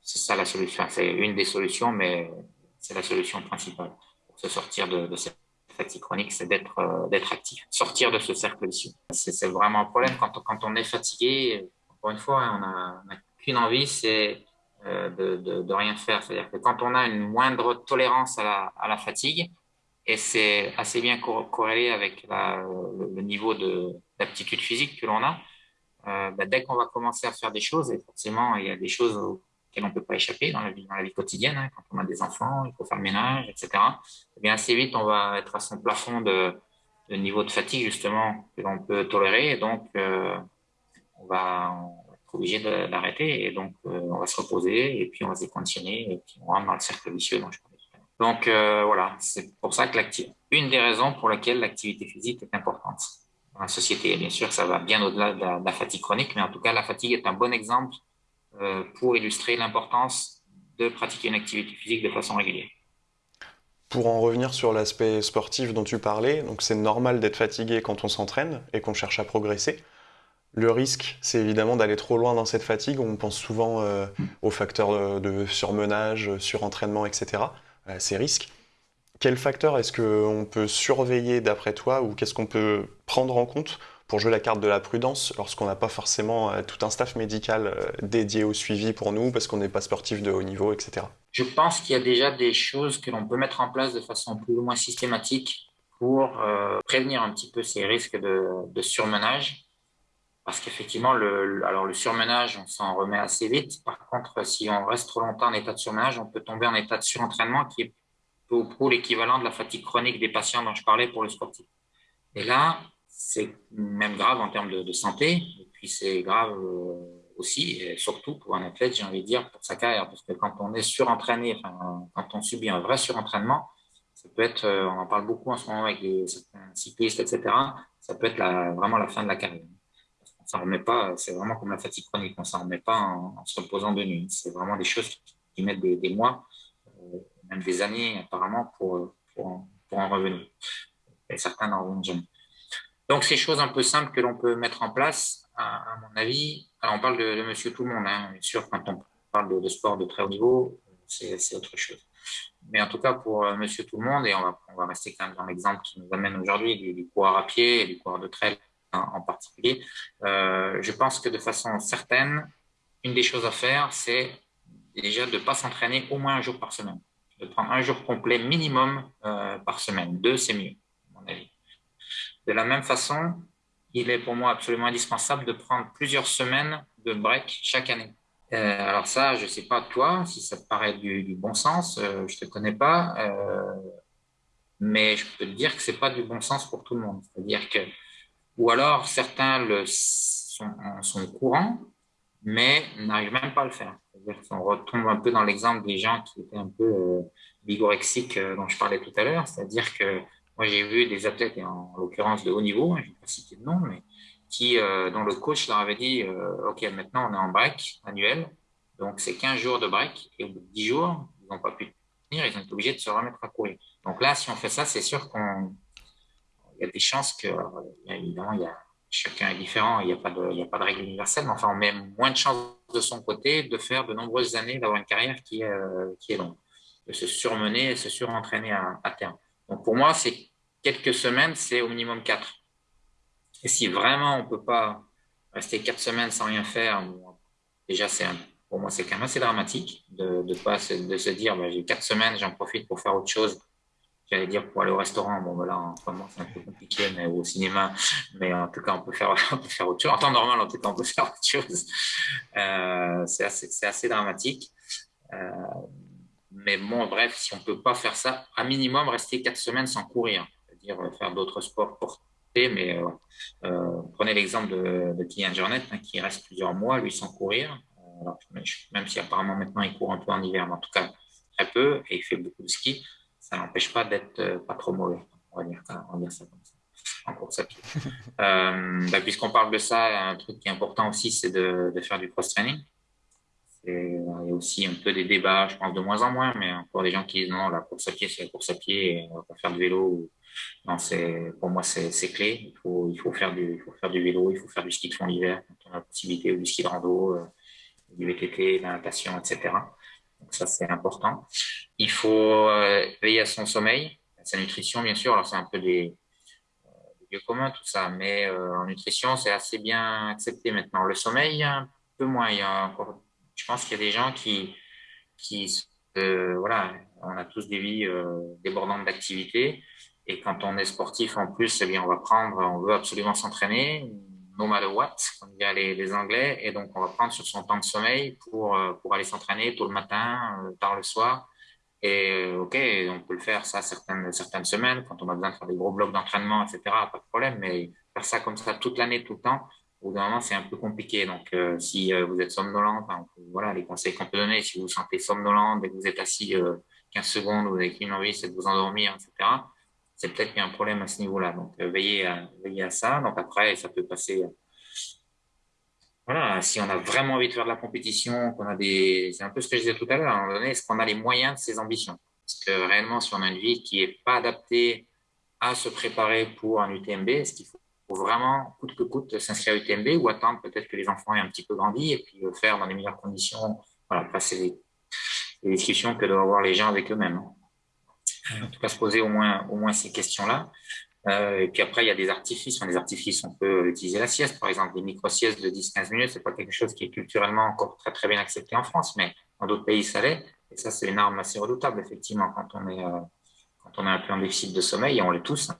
ça la solution. C'est une des solutions, mais c'est la solution principale pour se sortir de, cette fatigue chronique, c'est d'être euh, d'être actif, sortir de ce cercle vicieux. C'est vraiment un problème quand on, quand on est fatigué. Encore une fois, hein, on n'a qu'une envie, c'est de, de, de, rien faire. C'est-à-dire que quand on a une moindre tolérance à la, fatigue, et c'est assez bien corrélé avec le, le niveau de d'aptitude physique que l'on a, euh, bah, dès qu'on va commencer à faire des choses, et forcément, il y a des choses auxquelles on ne peut pas échapper dans la vie, quotidienne, hein, quand on a des enfants, il faut faire le ménage, etc. Et eh bien assez vite, on va être à son plafond de, niveau de fatigue, justement, que l'on peut tolérer, et donc euh, on, va, obligé d'arrêter, et donc euh, on va se reposer, et puis on va se déconditionner, et puis on rentre dans le cercle vicieux dont je parlais. Donc euh, voilà, c'est pour ça que une des raisons pour lesquelles l'activité physique est importante dans la société. Bien sûr, ça va bien au-delà de, de, la fatigue chronique, mais en tout cas, la fatigue est un bon exemple euh, pour illustrer l'importance de pratiquer une activité physique de façon régulière. Pour en revenir sur l'aspect sportif dont tu parlais, donc c'est normal d'être fatigué quand on s'entraîne et qu'on cherche à progresser. Le risque, c'est évidemment d'aller trop loin dans cette fatigue. On pense souvent euh, aux facteurs de, surmenage, surentraînement, etc. Euh, ces risques. Quels facteurs est-ce qu'on peut surveiller d'après toi ou qu'est-ce qu'on peut prendre en compte pour jouer la carte de la prudence lorsqu'on n'a pas forcément euh, tout un staff médical dédié au suivi pour nous parce qu'on n'est pas sportif de haut niveau, etc. Je pense qu'il y a déjà des choses que l'on peut mettre en place de façon plus ou moins systématique pour prévenir un petit peu ces risques de surmenage. Parce qu'effectivement, le, alors le surmenage, on s'en remet assez vite. Par contre, si on reste trop longtemps en état de surmenage, on peut tomber en état de surentraînement qui est pour l'équivalent de la fatigue chronique des patients dont je parlais pour le sportif. Et là, c'est même grave en termes de, santé, et puis c'est grave euh, aussi, et surtout pour un athlète, j'ai envie de dire, pour sa carrière, parce que quand on est surentraîné, quand on subit un vrai surentraînement, ça peut être, euh, on en parle beaucoup en ce moment avec certains cyclistes, etc., ça peut être vraiment la fin de la carrière. S'en remet pas, c'est vraiment comme la fatigue chronique, on s'en remet pas en, se reposant de nuit. C'est vraiment des choses qui mettent des, mois euh, même des années apparemment pour, en revenir. Et certains n'en reviennent jamais. Donc, ces choses un peu simples que l'on peut mettre en place, à, mon avis, alors on parle de, monsieur tout le monde, hein, bien sûr, quand on parle de, sport de très haut niveau, c'est autre chose. Mais en tout cas, pour euh, monsieur tout le monde, et on va, rester quand même dans l'exemple qui nous amène aujourd'hui du coureur à pied et du coureur de trail en, particulier, euh, je pense que de façon certaine, une des choses à faire, c'est déjà de ne pas s'entraîner au moins un jour par semaine. De prendre un jour complet minimum euh, par semaine. Deux, c'est mieux, à mon avis. De la même façon, il est pour moi absolument indispensable de prendre plusieurs semaines de break chaque année. Euh, alors ça, je ne sais pas toi, si ça te paraît du, bon sens, je ne te connais pas, mais je peux te dire que ce n'est pas du bon sens pour tout le monde. C'est-à-dire que, ou alors certains le sont, sont au courant, mais n'arrivent même pas à le faire. Qu'on retombe un peu dans l'exemple des gens qui étaient un peu euh, bigorexiques euh, dont je parlais tout à l'heure. C'est-à-dire que moi, j'ai vu des athlètes, en, l'occurrence de haut niveau, hein, je ne vais pas citer de nom, mais qui, euh, dont le coach leur avait dit OK, maintenant on est en break annuel, donc c'est 15 jours de break, et au bout de 10 jours, ils n'ont pas pu tenir, ils ont été obligés de se remettre à courir. Donc là, si on fait ça, c'est sûr qu'il y a des chances que, évidemment, il y a chacun est différent, il n'y a, pas de, il a pas de règle universelle, mais enfin, on met moins de chances de son côté de faire de nombreuses années, d'avoir une carrière qui, euh, qui est longue, de se surmener et se surentraîner à, à terme. Donc pour moi, c'est quelques semaines, c'est au minimum quatre. Et si vraiment on ne peut pas rester quatre semaines sans rien faire, déjà, c'est pour moi, c'est quand même assez dramatique de, de, pas, de se dire, bah, j'ai quatre semaines, j'en profite pour faire autre chose J'allais dire pour aller au restaurant, bon, voilà, en ce moment, c'est un peu compliqué, mais au cinéma, mais en tout cas, on peut faire, on peut faire autre chose. En temps normal, en tout cas, on peut faire autre chose. Euh, c'est assez, assez, dramatique. Euh, mais bon, bref, si on peut pas faire ça, à minimum, rester quatre semaines sans courir, c'est-à-dire euh, faire d'autres sports portés, mais prenez l'exemple de, de Kylian Jornet, hein, qui reste plusieurs mois, lui, sans courir. Même si apparemment maintenant il court un peu en hiver, mais en tout cas très peu, et il fait beaucoup de ski ça n'empêche pas d'être euh, pas trop mauvais. On va dire, ça comme ça, en course à pied. euh, bah, Puisqu'on parle de ça, un truc qui est important aussi, c'est de, de, faire du cross-training. Il y a aussi un peu des débats, je pense de moins en moins, mais encore des gens qui disent non, la course à pied, c'est la course à pied, et on va pas faire du vélo. Non, pour moi, c'est clé. Il faut, il, faut faire du, il faut faire du vélo, il faut faire du ski de fond l'hiver quand on a la possibilité, ou du ski de rando, euh, du VTT, de la natation, etc. Donc ça, c'est important. Il faut euh, veiller à son sommeil, à sa nutrition, bien sûr. Alors, c'est un peu des, euh, lieux communs, tout ça, mais euh, en nutrition, c'est assez bien accepté maintenant. Le sommeil, un peu moins. Il y a encore, je pense qu'il y a des gens qui, qui voilà, on a tous des vies débordantes d'activité. Et quand on est sportif, en plus, eh bien, on va prendre, on veut absolument s'entraîner no matter what, comme disent les, les, Anglais. Et donc, on va prendre sur son temps de sommeil pour, euh, pour aller s'entraîner tôt le matin, euh, tard le soir. Et euh, OK, on peut le faire ça certaines, certaines semaines, quand on a besoin de faire des gros blocs d'entraînement, etc., pas de problème. Mais faire ça comme ça toute l'année, tout le temps, au bout d'un moment, c'est un peu compliqué. Donc, si vous êtes somnolent, voilà les conseils qu'on peut donner. Si vous vous sentez somnolent dès que vous êtes assis 15 secondes, vous avez qu'une envie, c'est de vous endormir, etc c'est peut-être qu'il y a un problème à ce niveau-là. Donc, euh, veillez, à, ça. Donc, après, ça peut passer. Euh, voilà, si on a vraiment envie de faire de la compétition, qu'on a des. C'est un peu ce que je disais tout à l'heure, à un moment donné, est-ce qu'on a les moyens de ses ambitions? Parce que réellement, si on a une vie qui n'est pas adaptée à se préparer pour un UTMB, est-ce qu'il faut vraiment, coûte que coûte, s'inscrire à UTMB ou attendre peut-être que les enfants aient un petit peu grandi et puis le faire dans les meilleures conditions? Voilà, passer les, les discussions que doivent avoir les gens avec eux-mêmes. Hein en tout cas se poser au moins, au moins ces questions-là. Euh, et puis après, il y a des artifices. Enfin, des artifices, on peut utiliser la sieste, par exemple. Des micro-siestes de 10-15 minutes, c'est pas quelque chose qui est culturellement encore très, très bien accepté en France, mais dans d'autres pays, ça l'est. Et ça, c'est une arme assez redoutable, effectivement, quand on est, euh, quand on a un peu en déficit de sommeil, et on l'est tous. Hein.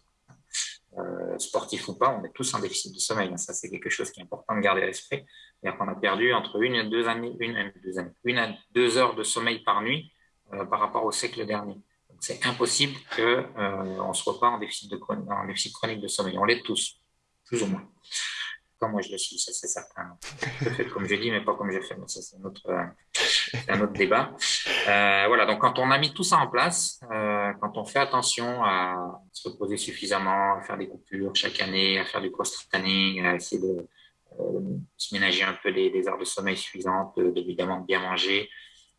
Euh, sportif ou pas, on est tous en déficit de sommeil. Ça, c'est quelque chose qui est important de garder à l'esprit. C'est-à-dire qu'on a perdu entre une et deux années, une, deux années, une à deux heures de sommeil par nuit euh, par rapport au siècle dernier c'est impossible qu'on euh, se repart en déficit, chronique de sommeil. On l'est tous, plus ou moins. Comme moi je le suis, ça c'est certain. Je fais comme je dis, mais pas comme je fais. Mais ça, c'est un autre, un autre débat. Euh, voilà, donc quand on a mis tout ça en place, euh, quand on fait attention à se reposer suffisamment, à faire des coupures chaque année, à faire du cross-training, à essayer de euh, se ménager un peu les, les heures de sommeil suffisantes, évidemment de bien manger,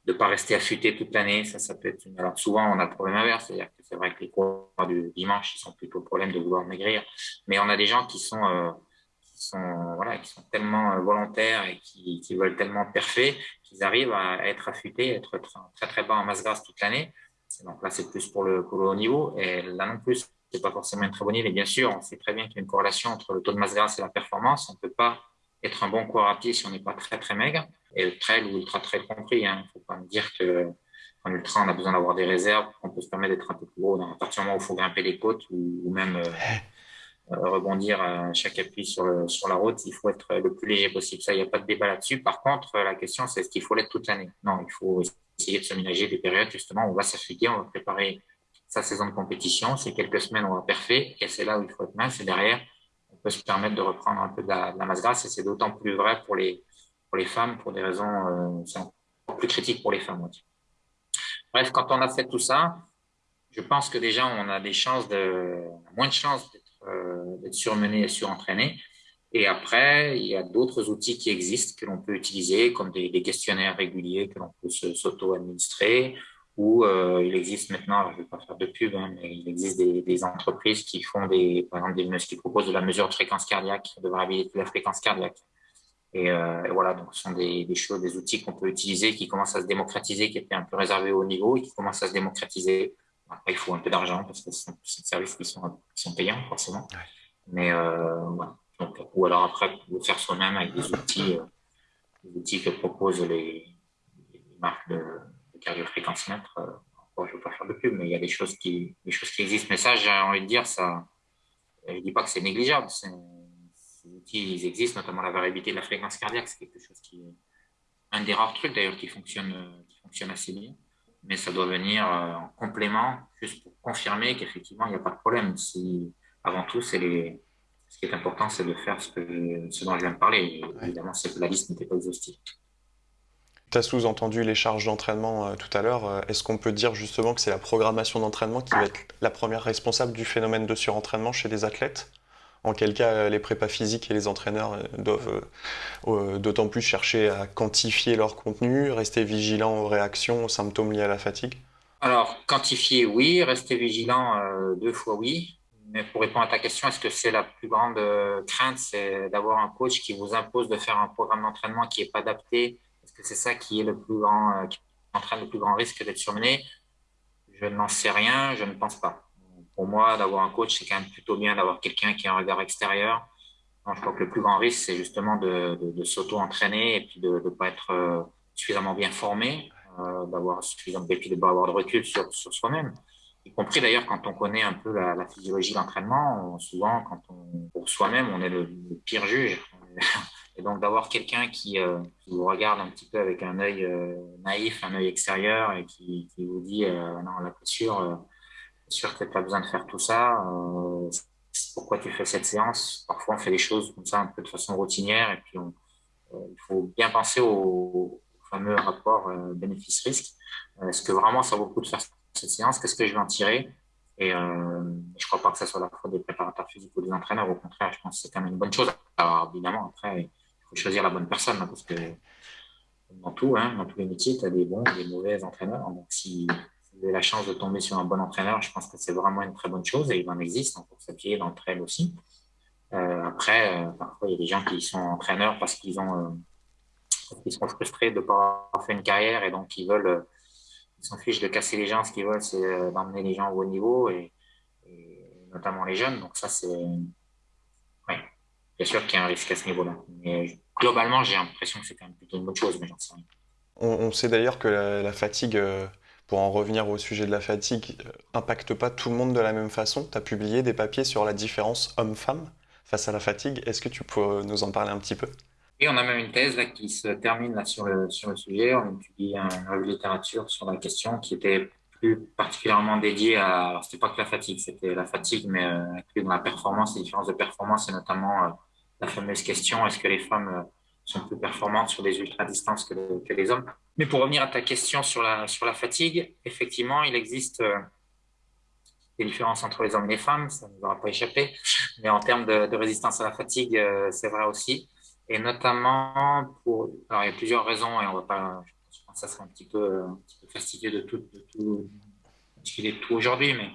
de ne pas rester affûté toute l'année. Ça, ça peut être une... Alors, souvent, on a le problème inverse. C'est-à-dire que c'est vrai que les cours du dimanche, ils sont plutôt le problème de vouloir maigrir. Mais on a des gens qui sont, euh, qui sont, voilà, qui sont tellement euh, volontaires et qui, qui veulent tellement parfait qu'ils arrivent à être affûtés, être très, très bas en masse grasse toute l'année. Donc là, c'est plus pour le, pour le haut niveau. Et là non plus, c'est pas forcément une très bonne idée. Bien sûr, on sait très bien qu'il y a une corrélation entre le taux de masse grasse et la performance. On peut pas être un bon coureur à pied si on n'est pas très très maigre. Et le trail ou ultra trail compris. Il hein. ne faut pas me dire que en ultra, on a besoin d'avoir des réserves, qu'on peut se permettre d'être un peu plus gros. À partir du moment où il faut grimper les côtes ou, même euh, euh, rebondir à chaque appui sur, le, sur la route, il faut être le plus léger possible. Ça, il n'y a pas de débat là-dessus. Par contre, la question, c'est est-ce qu'il faut l'être toute l'année? Non, il faut essayer de s'aménager des périodes justement où on va s'affûter, on va préparer sa saison de compétition. C'est quelques semaines, on va parfait, et c'est là où il faut être mince. Et derrière, peut se permettre de reprendre un peu de la, masse grasse. Et c'est d'autant plus vrai pour les, pour les femmes, pour des raisons euh, plus critiques pour les femmes. Bref, quand on a fait tout ça, je pense que déjà, on a des chances moins de chances d'être euh, surmené et surentraîné. Et après, il y a d'autres outils qui existent que l'on peut utiliser, comme des, questionnaires réguliers que l'on peut s'auto-administrer, ou euh, il existe maintenant, je ne vais pas faire de pub, hein, mais il existe des, entreprises qui font des, par exemple, des, qui proposent de la mesure de fréquence cardiaque, de variabilité de la fréquence cardiaque. Et, euh, voilà, donc ce sont des, des choses, des outils qu'on peut utiliser, qui commencent à se démocratiser, qui étaient un peu réservés au niveau, et qui commencent à se démocratiser. Après, il faut un peu d'argent parce que ce sont des services qui sont, qui sont payants, forcément. Mais euh, voilà. Donc, ou alors après, le faire soi-même avec des outils, des outils que proposent les, les marques de, de cardiofréquencemètre. Euh, je ne veux pas faire de pub, mais il y a des choses qui, des choses qui existent. Mais ça, j'ai envie de dire, ça, je ne dis pas que c'est négligeable. Ces outils, ils existent, notamment la variabilité de la fréquence cardiaque. C'est quelque chose qui est un des rares trucs d'ailleurs qui fonctionne, qui fonctionne assez bien. Mais ça doit venir en complément, juste pour confirmer qu'effectivement, il n'y a pas de problème. Si, avant tout, c'est les, ce qui est important, c'est de faire ce, que, ce dont je viens de parler. Évidemment, c'est que la liste n'était pas exhaustive. Tu as sous-entendu les charges d'entraînement euh, tout à l'heure. Euh, est-ce qu'on peut dire justement que c'est la programmation d'entraînement qui va être la première responsable du phénomène de surentraînement chez les athlètes? En quel cas euh, les prépas physiques et les entraîneurs doivent d'autant plus chercher à quantifier leur contenu, rester vigilants aux réactions, aux symptômes liés à la fatigue? Alors, quantifier, oui. Rester vigilant, deux fois oui. Mais pour répondre à ta question, est-ce que c'est la plus grande crainte, c'est d'avoir un coach qui vous impose de faire un programme d'entraînement qui n'est pas adapté que c'est ça qui est le plus grand, euh, qui entraîne le plus grand risque d'être surmené Je n'en sais rien, je ne pense pas. Pour moi, d'avoir un coach, c'est quand même plutôt bien d'avoir quelqu'un qui a un regard extérieur. je crois que le plus grand risque, c'est justement de, s'auto-entraîner et puis de ne pas être euh, suffisamment bien formé, d'avoir suffisamment, et puis de recul sur, soi-même y compris d'ailleurs quand on connaît un peu la, physiologie de l'entraînement, souvent quand pour soi-même, on est le, pire juge. Et donc d'avoir quelqu'un qui, euh, vous regarde un petit peu avec un œil euh, naïf, un œil extérieur et qui, vous dit euh, non, la sûr, sûr que tu pas besoin de faire tout ça. pourquoi tu fais cette séance? Parfois on fait les choses comme ça un peu de façon routinière et puis il faut bien penser au, fameux rapport bénéfice-risque. Est-ce que vraiment ça vaut le coup de faire cette séance, qu'est-ce que je vais en tirer? Et je ne crois pas que ce soit la faute des préparateurs physiques ou des entraîneurs. Au contraire, je pense que c'est quand même une bonne chose. Alors, évidemment, après, faut choisir la bonne personne, hein, parce que dans tout, hein, dans tous les métiers, tu as des bons et des mauvais entraîneurs. Donc, si vous avez la chance de tomber sur un bon entraîneur, je pense que c'est vraiment une très bonne chose et il en existe en course à pied, dans le trail aussi. Euh, après, euh, parfois, il y a des gens qui sont entraîneurs parce qu'ils ils sont frustrés de ne pas avoir fait une carrière et donc ils veulent ils s'en fichent de casser les gens. Ce qu'ils veulent, c'est euh, d'emmener les gens au haut niveau et, notamment les jeunes. Donc ça, c'est... bien sûr qu'il y a un risque à ce niveau-là. Mais globalement, j'ai l'impression que c'est quand même plutôt une bonne chose, mais j'en sais rien. On, sait d'ailleurs que la, fatigue, euh, pour en revenir au sujet de la fatigue, euh, impacte pas tout le monde de la même façon. Tu as publié des papiers sur la différence homme-femme face à la fatigue. Est-ce que tu peux nous en parler un petit peu? Et on a même une thèse là, qui se termine là, sur, le, sur le sujet. On a publié une revue de littérature sur la question qui était plus particulièrement dédiée à. Alors, c'était pas que la fatigue, c'était la fatigue, mais euh, inclus dans la performance, les différences de performance et notamment euh, la fameuse question est-ce que les femmes euh, sont plus performantes sur des ultra-distances que, les hommes? Mais pour revenir à ta question sur la, sur la fatigue, effectivement, il existe des différences entre les hommes et les femmes, ça ne nous aura pas échappé. Mais en termes de, résistance à la fatigue, c'est vrai aussi et notamment pour. Alors, il y a plusieurs raisons, et on va pas. Je pense que ça serait un petit peu, fastidieux de tout, de tout de tout aujourd'hui, mais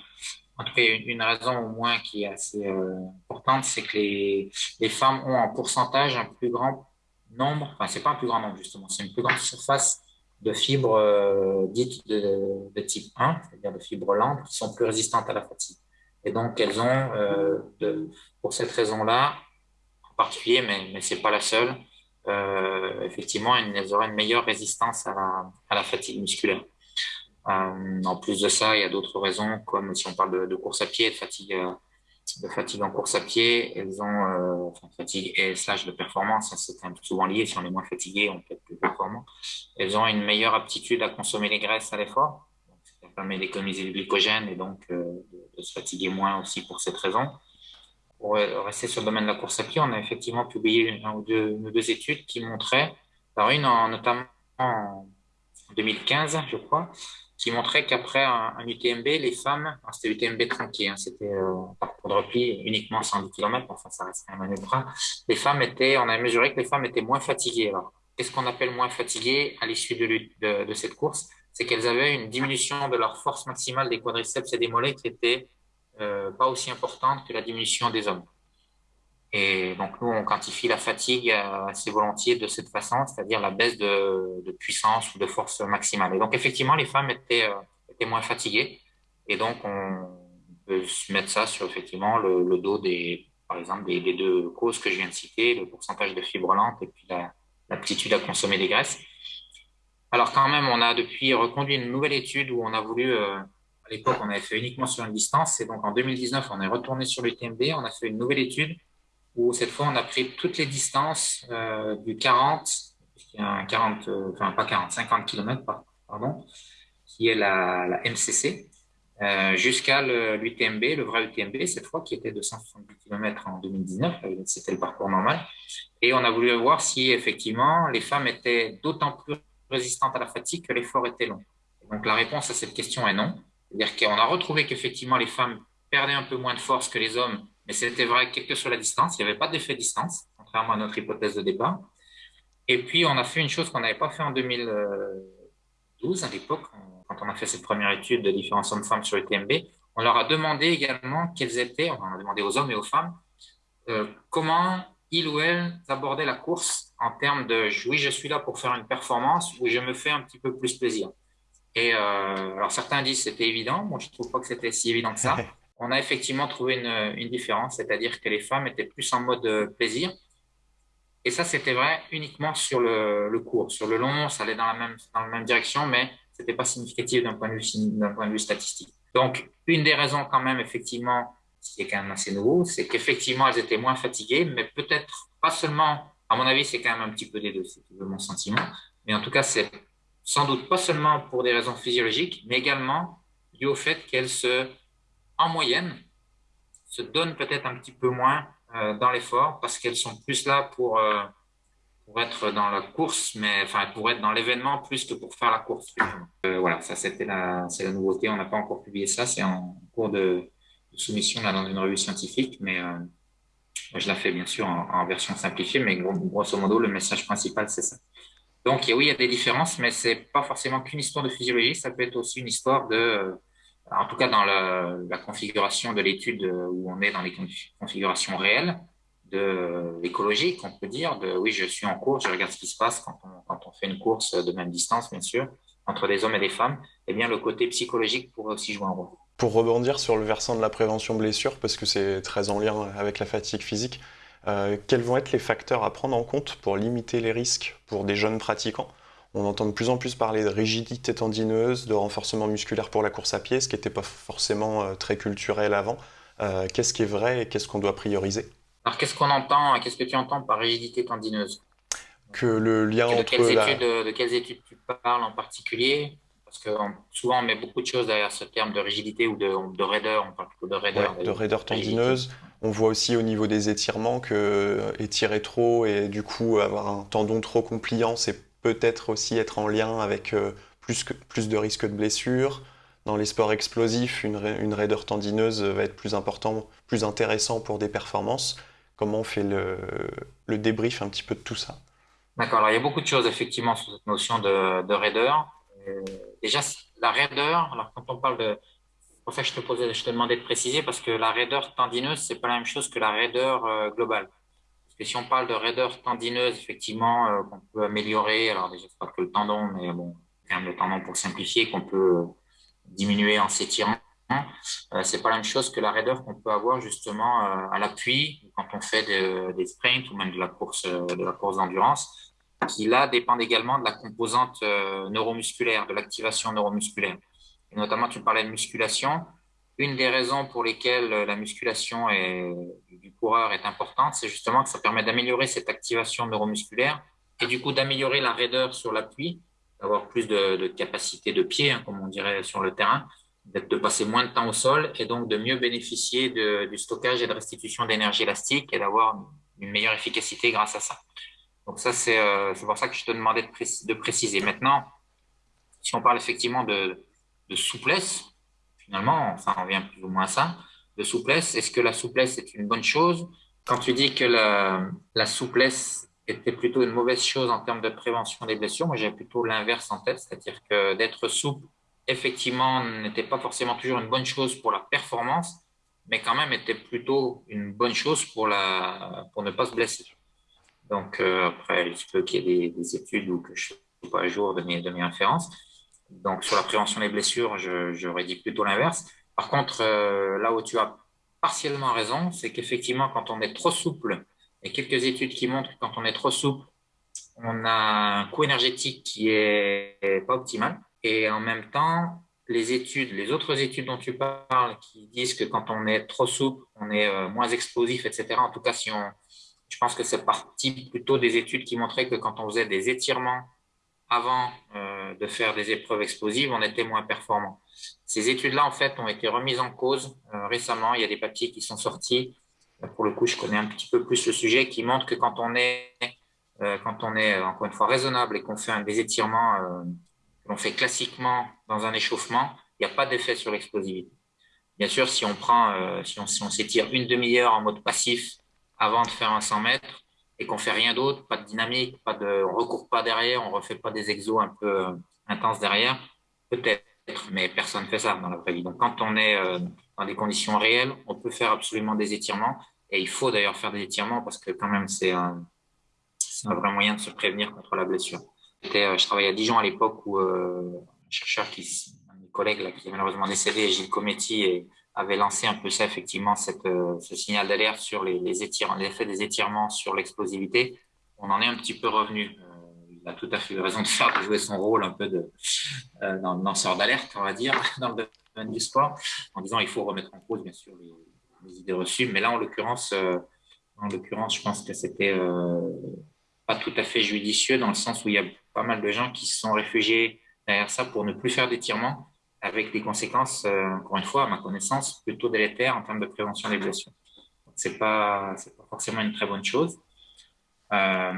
en tout cas, une raison au moins qui est assez euh, importante, c'est que les, les femmes ont en pourcentage un plus grand nombre, enfin, c'est pas un plus grand nombre justement, c'est une plus grande surface de fibres euh, dites de, de, type 1, c'est-à-dire de fibres lentes, qui sont plus résistantes à la fatigue. Et donc, elles ont, euh, de, pour cette raison-là, particulier, mais, mais ce n'est pas la seule. Euh, effectivement, elles auraient une meilleure résistance à la, à la fatigue musculaire. Euh, en plus de ça, il y a d'autres raisons, comme si on parle de, course à pied, de fatigue, euh, de fatigue en course à pied, elles ont euh, fatigue slash de performance, c'est quand même souvent lié. Si on est moins fatigué, on peut plus performant. Elles ont une meilleure aptitude à consommer les graisses à l'effort. Ça permet d'économiser du glycogène et donc de, se fatiguer moins aussi pour cette raison. Pour rester sur le domaine de la course à pied, on a effectivement publié une, ou deux, études qui montraient, alors une en, notamment en 2015, je crois, qui montrait qu'après un, UTMB, les femmes, c'était UTMB tranquille, hein, c'était euh, parcours de repli uniquement 110 km, enfin ça reste un ultra, les femmes étaient, on a mesuré que les femmes étaient moins fatiguées. Alors, qu'est-ce qu'on appelle moins fatiguées à l'issue de, cette course? C'est qu'elles avaient une diminution de leur force maximale des quadriceps et des mollets qui était euh, pas aussi importante que la diminution des hommes. Et donc, nous, on quantifie la fatigue assez volontiers de cette façon, c'est-à-dire la baisse de, puissance ou de force maximale. Et donc, effectivement, les femmes étaient, euh, étaient moins fatiguées. Et donc, on peut mettre ça sur, effectivement, le, dos des, par exemple, des, deux causes que je viens de citer, le pourcentage de fibres lentes et puis l'aptitude la, à consommer des graisses. Alors, quand même, on a depuis reconduit une nouvelle étude où on a voulu, euh, à l'époque, on avait fait uniquement sur une distance. Et donc, en 2019, on est retourné sur l'UTMB. On a fait une nouvelle étude où cette fois on a pris toutes les distances euh, du 40, 40 euh, enfin pas 40, 50 km, pardon, qui est la, la MCC, euh, jusqu'à l'UTMB, le, le, vrai UTMB, cette fois qui était de 170 km en 2019, c'était le parcours normal. Et on a voulu voir si effectivement les femmes étaient d'autant plus résistantes à la fatigue que l'effort était long. Donc la réponse à cette question est non. C'est-à-dire qu'on a retrouvé qu'effectivement les femmes perdaient un peu moins de force que les hommes mais c'était vrai quelle que soit la distance, il n'y avait pas d'effet distance, contrairement à notre hypothèse de départ. Et puis, on a fait une chose qu'on n'avait pas fait en 2012, à l'époque, quand on a fait cette première étude de différents hommes-femmes sur le TMB. On leur a demandé également quels étaient, on a demandé aux hommes et aux femmes, euh, comment ils ou elles abordaient la course en termes de oui, je suis là pour faire une performance ou je me fais un petit peu plus plaisir. Et euh, alors certains disent c'était évident, moi je trouve pas que c'était si évident que ça. on a effectivement trouvé une, différence, c'est-à-dire que les femmes étaient plus en mode euh, plaisir. Et ça, c'était vrai uniquement sur le, le, cours. Sur le long, ça allait dans la même, direction, mais c'était pas significatif d'un point, de vue, statistique. Donc, une des raisons quand même, effectivement, ce qui est quand même assez nouveau, c'est qu'effectivement, elles étaient moins fatiguées, mais peut-être pas seulement, à mon avis, c'est quand même un petit peu des deux, c'est mon sentiment. Mais en tout cas, c'est sans doute pas seulement pour des raisons physiologiques, mais également dû au fait qu'elles se en moyenne, se donnent peut-être un petit peu moins euh, dans l'effort parce qu'elles sont plus là pour, euh, pour être dans la course, mais enfin pour être dans l'événement plus que pour faire la course. Euh, voilà, ça c'était la, c'est la nouveauté. On n'a pas encore publié ça, c'est en cours de, soumission là dans une revue scientifique, mais euh, je la fais bien sûr en, en, version simplifiée, mais grosso modo le message principal c'est ça. Donc oui, il y a des différences, mais c'est pas forcément qu'une histoire de physiologie, ça peut être aussi une histoire de en tout cas dans la, configuration de l'étude où on est dans les configurations réelles de l'écologie, qu'on peut dire, oui, je suis en course, je regarde ce qui se passe quand on, quand on fait une course de même distance, bien sûr, entre des hommes et des femmes, eh bien, le côté psychologique pourrait aussi jouer un rôle. Pour rebondir sur le versant de la prévention blessure, parce que c'est très en lien avec la fatigue physique, euh, quels vont être les facteurs à prendre en compte pour limiter les risques pour des jeunes pratiquants? On entend de plus en plus parler de rigidité tendineuse, de renforcement musculaire pour la course à pied, ce qui n'était pas forcément euh, très culturel avant. Euh, qu'est-ce qui est vrai et qu'est-ce qu'on doit prioriser? Alors, qu'est-ce qu'on entend Qu'est-ce que tu entends par rigidité tendineuse? Que le lien de entre. Quelles la... études, de quelles études tu parles en particulier? Parce que souvent, on met beaucoup de choses derrière ce terme de rigidité ou de, de raideur. On parle plutôt de raideur. Ouais, de raideur tendineuse. On voit aussi au niveau des étirements que euh, étirer trop et du coup avoir un tendon trop compliant, c'est peut-être aussi être en lien avec euh, plus, que, plus de risques de blessures. Dans les sports explosifs, une, raideur tendineuse va être plus important, plus intéressant pour des performances. Comment on fait le, le débrief un petit peu de tout ça? D'accord, alors il y a beaucoup de choses effectivement sur cette notion de, de raideur. Euh, déjà, la raideur, alors quand on parle de. Ça que je te, posais, je te demandais de préciser, parce que la raideur tendineuse, c'est pas la même chose que la raideur euh, globale. Parce que si on parle de raideur tendineuse, effectivement, euh, qu'on peut améliorer, alors déjà, c'est pas que le tendon, mais bon, quand même le tendon pour simplifier, qu'on peut diminuer en s'étirant, euh, c'est pas la même chose que la raideur qu'on peut avoir justement euh, à l'appui quand on fait des sprints ou même de la course de la course d'endurance, qui là dépendent également de la composante neuromusculaire, de l'activation neuromusculaire. Et notamment, tu parlais de musculation. Une des raisons pour lesquelles la musculation du coureur est importante, c'est justement que ça permet d'améliorer cette activation neuromusculaire et du coup d'améliorer la raideur sur l'appui, d'avoir plus de, capacité de pied, hein, comme on dirait sur le terrain, de passer moins de temps au sol et donc de mieux bénéficier du stockage et de restitution d'énergie élastique et d'avoir une meilleure efficacité grâce à ça. Donc ça, c'est euh, pour ça que je te demandais de, préciser. Maintenant, si on parle effectivement de souplesse, finalement, ça revient plus ou moins à ça, de souplesse, est-ce que la souplesse est une bonne chose? Quand tu dis que la, souplesse était plutôt une mauvaise chose en termes de prévention des blessures, moi j'ai plutôt l'inverse en tête, c'est-à-dire que d'être souple, effectivement, n'était pas forcément toujours une bonne chose pour la performance, mais quand même était plutôt une bonne chose pour, la, pour ne pas se blesser. Donc euh, après, il se peut qu'il y ait des, études où que je ne suis pas à jour de mes, de mes références, donc, sur la prévention des blessures, j'aurais dit plutôt l'inverse. Par contre, euh, là où tu as partiellement raison, c'est qu'effectivement, quand on est trop souple, a quelques études qui montrent que quand on est trop souple, on a un coût énergétique qui est pas optimal. Et en même temps, les études, les autres études dont tu parles, qui disent que quand on est trop souple, on est euh, moins explosif, etc. En tout cas, si on, je pense que c'est parti plutôt des études qui montraient que quand on faisait des étirements avant euh, de faire des épreuves explosives, on était moins performant. Ces études-là, en fait, ont été remises en cause euh, récemment. Il y a des papiers qui sont sortis. Pour le coup, je connais un petit peu plus le sujet qui montre que quand on est, euh, quand on est encore une fois raisonnable et qu'on fait des étirements qu'on fait classiquement dans un échauffement, il n'y a pas d'effet sur l'explosivité. Bien sûr, si on prend, si on s'étire une demi-heure en mode passif avant de faire un 100 mètres, et qu'on fait rien d'autre, pas de dynamique, pas de, on recourt pas derrière, on refait pas des exos un peu euh, intenses derrière, peut-être, mais personne ne fait ça dans la vraie vie. Donc quand on est euh, dans des conditions réelles, on peut faire absolument des étirements et il faut d'ailleurs faire des étirements parce que quand même c'est un, un, vrai moyen de se prévenir contre la blessure. Euh, je travaillais à Dijon à l'époque où un chercheur qui, un de mes collègues là, qui est malheureusement décédé, Gilles Cometti, et, avait lancé un peu ça, effectivement, euh, ce signal d'alerte sur les, les l'effet des étirements sur l'explosivité. On en est un petit peu revenu. Euh, il a tout à fait raison de faire, de jouer son rôle un peu de euh, lanceur d'alerte, on va dire, dans le domaine du sport, en disant il faut remettre en cause, bien sûr, les, les idées reçues. Mais là, en l'occurrence, euh, en l'occurrence, je pense que c'était euh, pas tout à fait judicieux dans le sens où il y a pas mal de gens qui se sont réfugiés derrière ça pour ne plus faire d'étirements avec des conséquences, euh, encore une fois, à ma connaissance, plutôt délétères en termes de prévention des blessures. Ce n'est pas, forcément une très bonne chose. Euh,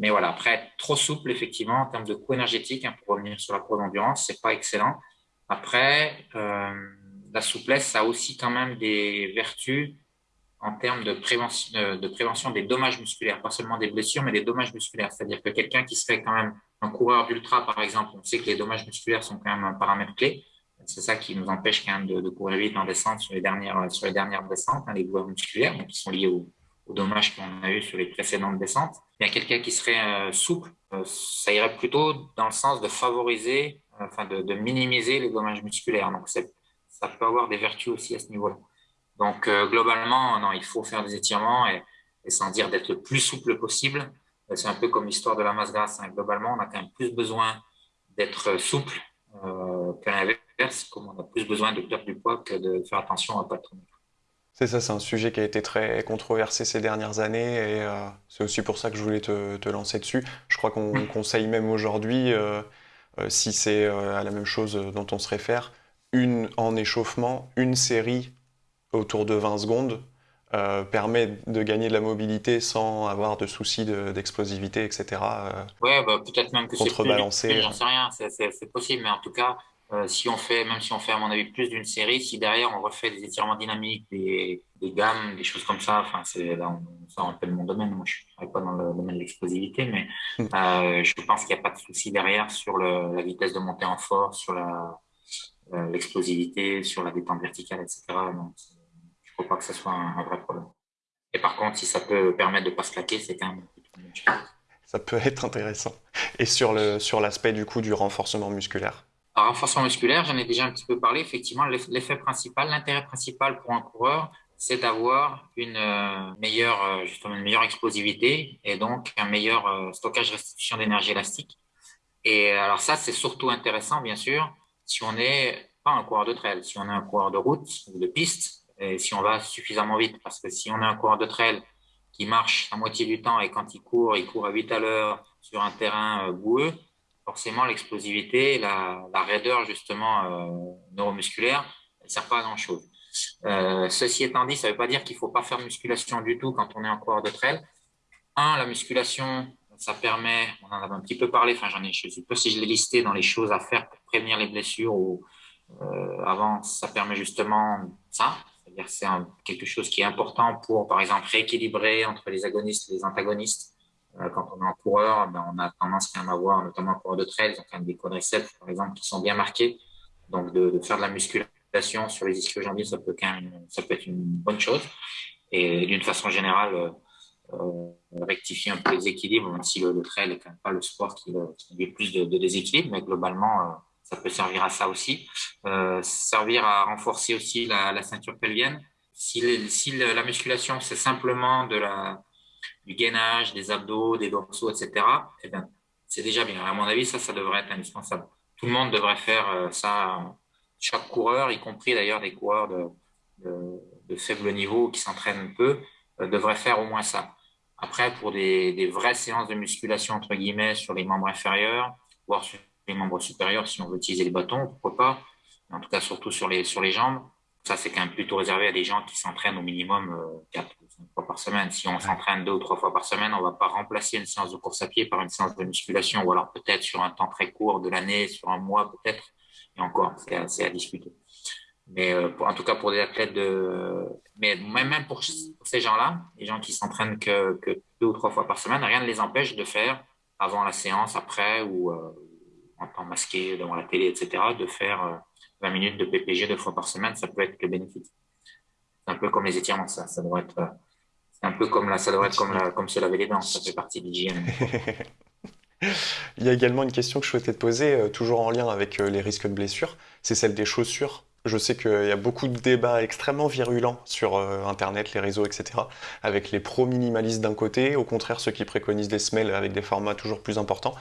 mais voilà, après, trop souple, effectivement, en termes de coût énergétique, hein, pour revenir sur la course d'endurance, c'est pas excellent. Après, euh, la souplesse a aussi quand même des vertus en termes de prévention, de, de prévention des dommages musculaires, pas seulement des blessures, mais des dommages musculaires. C'est-à-dire que quelqu'un qui serait quand même un coureur d'ultra, par exemple, on sait que les dommages musculaires sont quand même un paramètre clé. C'est ça qui nous empêche quand même de, courir vite en descente sur les dernières, sur les dernières descentes, hein, les douleurs musculaires, donc qui sont liés aux, dommages qu'on a eu sur les précédentes descentes. Il y a quelqu'un qui serait euh, souple, euh, ça irait plutôt dans le sens de favoriser, euh, de, minimiser les dommages musculaires. Donc ça peut avoir des vertus aussi à ce niveau-là. Donc globalement, non, il faut faire des étirements et, sans dire d'être le plus souple possible. C'est un peu comme l'histoire de la masse grasse. Hein. Globalement, on a quand même plus besoin d'être souple qu'à l'inverse, comme on a plus besoin de perdre du poids que de faire attention à ne pas trop C'est ça, c'est un sujet qui a été très controversé ces dernières années et euh, c'est aussi pour ça que je voulais te, te lancer dessus. Je crois qu'on mmh. conseille même aujourd'hui, euh, si c'est à la même chose dont on se réfère, une en échauffement, une série autour de 20 secondes euh, permet de gagner de la mobilité sans avoir de soucis d'explosivité, etc. Euh, ouais, bah, peut-être même que c'est plus, j'en sais rien, c'est possible, mais en tout cas, euh, si on fait, même si on fait à mon avis plus d'une série, si derrière on refait des étirements dynamiques, des, des gammes, des choses comme ça, enfin c'est là on, ça mon domaine. Moi, je ne travaille pas dans le domaine de l'explosivité, mais hmm. euh, je pense qu'il n'y a pas de souci derrière sur le, la vitesse de montée en force, sur la l'explosivité, sur la détente verticale, etc. Donc, faut pas que ce soit un, vrai problème. Et par contre, si ça peut permettre de ne pas se claquer, c'est quand même Ça peut être intéressant. Et sur le sur l'aspect du coup du renforcement musculaire Alors, renforcement musculaire, j'en ai déjà un petit peu parlé. Effectivement, l'effet principal, l'intérêt principal pour un coureur, c'est d'avoir une euh, meilleure, euh, justement, une meilleure explosivité et donc un meilleur euh, stockage restitution d'énergie élastique. Et alors ça, c'est surtout intéressant, bien sûr, si on n'est pas un coureur de trail, si on est un coureur de route ou de piste, et si on va suffisamment vite. Parce que si on est un coureur de trail qui marche la moitié du temps et quand il court, il court à 8 à l'heure sur un terrain boueux, forcément l'explosivité, la, raideur justement euh, neuromusculaire, elle ne sert pas à grand chose. Euh, ceci étant dit, ça ne veut pas dire qu'il ne faut pas faire musculation du tout quand on est en coureur de trail. Un, la musculation, ça permet, on en avait un petit peu parlé, enfin j'en ai, je sais pas si je l'ai listé dans les choses à faire pour prévenir les blessures ou euh, avant, ça permet justement ça, c'est-à-dire c'est quelque chose qui est important pour, par exemple, rééquilibrer entre les agonistes et les antagonistes. Euh, quand on est en coureur, ben, on a tendance quand même à avoir, notamment en coureur de trail, ont quand même des quadriceps, par exemple, qui sont bien marqués. Donc, de, faire de la musculation sur les ischio-jambiers, ça peut être une bonne chose. Et d'une façon générale, euh, euh rectifier un peu les équilibres, même si le, trail n'est quand même pas le sport qui, qui a plus de, de, déséquilibre, mais globalement, ça peut servir à ça aussi. Servir à renforcer aussi la, ceinture pelvienne. Si la musculation, c'est simplement de la, du gainage, des abdos, des dorsaux, etc., eh bien, c'est déjà bien. À mon avis, ça, ça devrait être indispensable. Tout le monde devrait faire euh, ça. Chaque coureur, y compris d'ailleurs des coureurs de, faible niveau qui s'entraînent peu, euh, devrait faire au moins ça. Après, pour des, des, vraies séances de musculation, entre guillemets, sur les membres inférieurs, voire sur les membres supérieurs, si on veut utiliser les bâtons, pourquoi pas. En tout cas, surtout sur les, sur les jambes. Ça, c'est quand même plutôt réservé à des gens qui s'entraînent au minimum euh, 4 ou 5 fois par semaine. Si on s'entraîne deux ou trois fois par semaine, on ne va pas remplacer une séance de course à pied par une séance de musculation, ou alors peut-être sur un temps très court de l'année, sur un mois peut-être, et encore, c'est à, discuter. Mais euh, pour, en tout cas, pour des athlètes de. Mais même pour, ces gens-là, les gens qui s'entraînent que, que, deux ou trois fois par semaine, rien ne les empêche de faire avant la séance, après, ou euh, en temps masqué devant la télé, etc., de faire. Euh, 20 minutes de PPG deux fois par semaine, ça peut être que bénéfique. C'est un peu comme les étirements, ça. Ça devrait être, c'est un peu comme là, ça être comme, comme se laver les dents. Ça fait partie de l'hygiène. Il y a également une question que je souhaitais te poser, euh, toujours en lien avec euh, les risques de blessures. C'est celle des chaussures. Je sais qu'il y a beaucoup de débats extrêmement virulents sur euh, Internet, les réseaux, etc. Avec les pro-minimalistes d'un côté, au contraire ceux qui préconisent des semelles avec des formats toujours plus importants.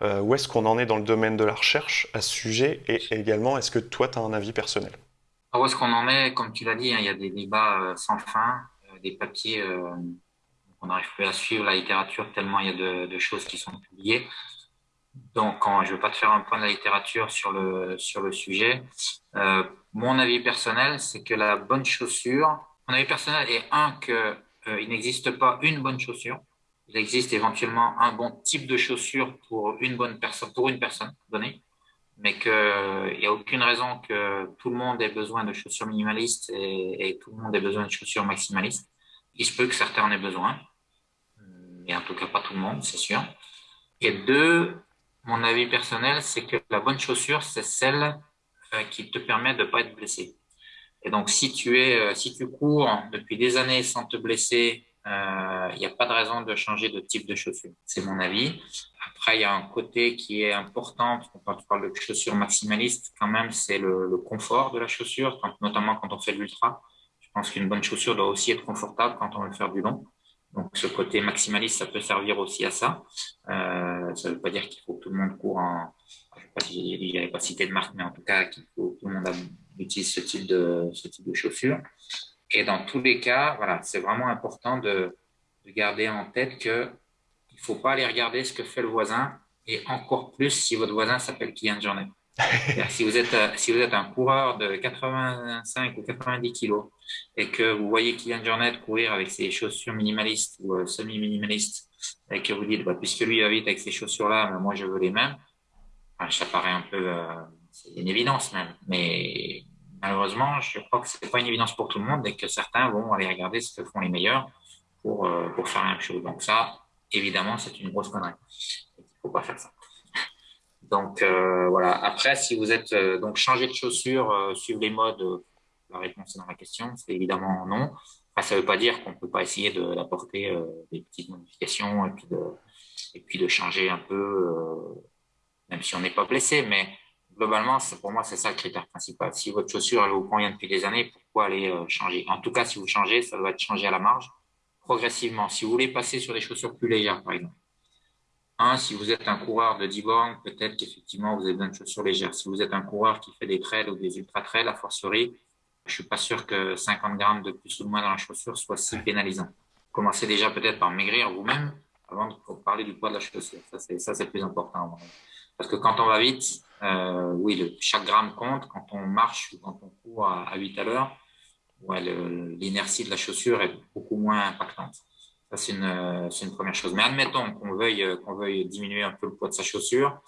Euh, où est-ce qu'on en est dans le domaine de la recherche à ce sujet? Et également, est-ce que toi, tu as un avis personnel? Ah, Où est-ce qu'on en est? Comme tu l'as dit, hein, il y a des débats euh, sans fin, des papiers, on n'arrive plus à suivre la littérature tellement il y a de, choses qui sont publiées. Donc, je ne veux pas te faire un point de la littérature sur le, sur le sujet. Mon avis personnel, c'est que la bonne chaussure, mon avis personnel est un, qu'il euh, il n'existe pas une bonne chaussure. Il existe éventuellement un bon type de chaussure pour une bonne personne, pour une personne donnée, mais qu'il n'y a aucune raison que tout le monde ait besoin de chaussures minimalistes et, et, tout le monde ait besoin de chaussures maximalistes. Il se peut que certains en aient besoin, mais en tout cas pas tout le monde, c'est sûr. Et deux, mon avis personnel, c'est que la bonne chaussure, c'est celle euh, qui te permet de ne pas être blessé. Et donc, si tu es, euh, si tu cours depuis des années sans te blesser, il euh, n'y a pas de raison de changer de type de chaussure. C'est mon avis. Après, il y a un côté qui est important, quand on parle de chaussures maximalistes, quand même, c'est le, confort de la chaussure, notamment quand on fait de l'ultra. Je pense qu'une bonne chaussure doit aussi être confortable quand on veut faire du long. Donc, ce côté maximaliste, ça peut servir aussi à ça. Euh, ça ne veut pas dire qu'il faut que tout le monde court en. Je ne sais pas si j'avais pas cité de marque, mais en tout cas, qu'il faut que tout le monde utilise ce type de, ce type de chaussures. Et dans tous les cas, voilà, c'est vraiment important de, de, garder en tête que il faut pas aller regarder ce que fait le voisin, et encore plus si votre voisin s'appelle Kylian Jornet si, vous êtes, euh, si vous êtes un coureur de 85 ou 90 kilos et que vous voyez Kylian Jornet courir avec ses chaussures minimalistes ou euh, semi-minimalistes et que vous dites, bah, puisque lui va vite avec ces chaussures-là, moi je veux les mêmes, ça paraît un peu, euh, une évidence même. Mais malheureusement, je crois que c'est pas une évidence pour tout le monde et que certains vont aller regarder ce que font les meilleurs pour, pour faire la même chose. Donc ça, évidemment, c'est une grosse connerie. Il faut pas faire ça. Donc euh, voilà. Après, si vous êtes euh, donc changé de chaussures, euh, suivre les modes, la réponse est dans la question, c'est évidemment non. Ça ne veut pas dire qu'on ne peut pas essayer d'apporter des petites modifications et puis de, et puis de changer un peu, même si on n'est pas blessé. Mais globalement, pour moi, c'est ça le critère principal. Si votre chaussure, elle vous convient depuis des années, pourquoi aller euh, changer? En tout cas, si vous changez, ça doit être changé à la marge, progressivement. Si vous voulez passer sur des chaussures plus légères, par exemple. Un, si vous êtes un coureur de 10 bornes, peut-être qu'effectivement, vous avez besoin de chaussures légères. Si vous êtes un coureur qui fait des trails ou des ultra-trails, a fortiori, je suis pas sûr que 50 grammes de plus ou de moins dans la chaussure soit si pénalisant. Commencez déjà peut-être par maigrir vous-même avant de parler du poids de la chaussure. Ça, c'est, plus important. Parce que quand on va vite, euh, oui, chaque gramme compte. Quand on marche ou quand on court à, 8 à l'heure, ouais, l'inertie de la chaussure est beaucoup moins impactante. Ça, c'est une, une première chose. Mais admettons qu'on veuille, qu'on veuille diminuer un peu le poids de sa chaussure.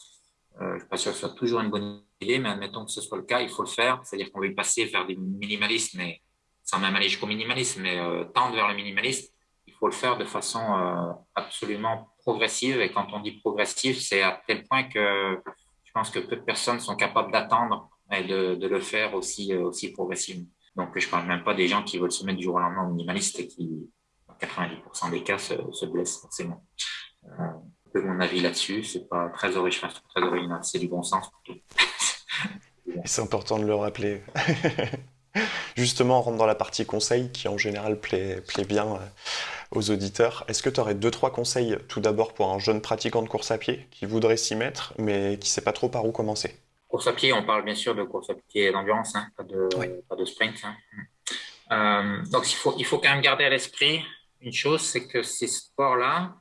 Euh, je ne suis pas sûr que ce soit toujours une bonne idée, mais admettons que ce soit le cas, il faut le faire. C'est-à-dire qu'on veut passer vers des minimalistes, mais sans même aller jusqu'au minimalisme, mais euh, tendre vers le minimalisme. Il faut le faire de façon euh, absolument progressive. Et quand on dit progressive, c'est à tel point que je pense que peu de personnes sont capables d'attendre et de, le faire aussi, euh, aussi progressivement. Donc, je ne parle même pas des gens qui veulent se mettre du jour au lendemain minimaliste et qui, dans 90% des cas, se, se blessent forcément. Euh, peu mon avis là-dessus. C'est pas très original, très original. C'est du bon sens. c'est important de le rappeler. Justement, on rentre dans la partie conseil qui en général plaît, plaît bien euh, aux auditeurs. Est-ce que tu aurais deux, trois conseils tout d'abord pour un jeune pratiquant de course à pied qui voudrait s'y mettre mais qui ne sait pas trop par où commencer? Course à pied, on parle bien sûr de course à pied d'endurance, hein, pas, de, pas de sprint. Hein. Euh, donc il faut, il faut quand même garder à l'esprit une chose, c'est que ces sports-là,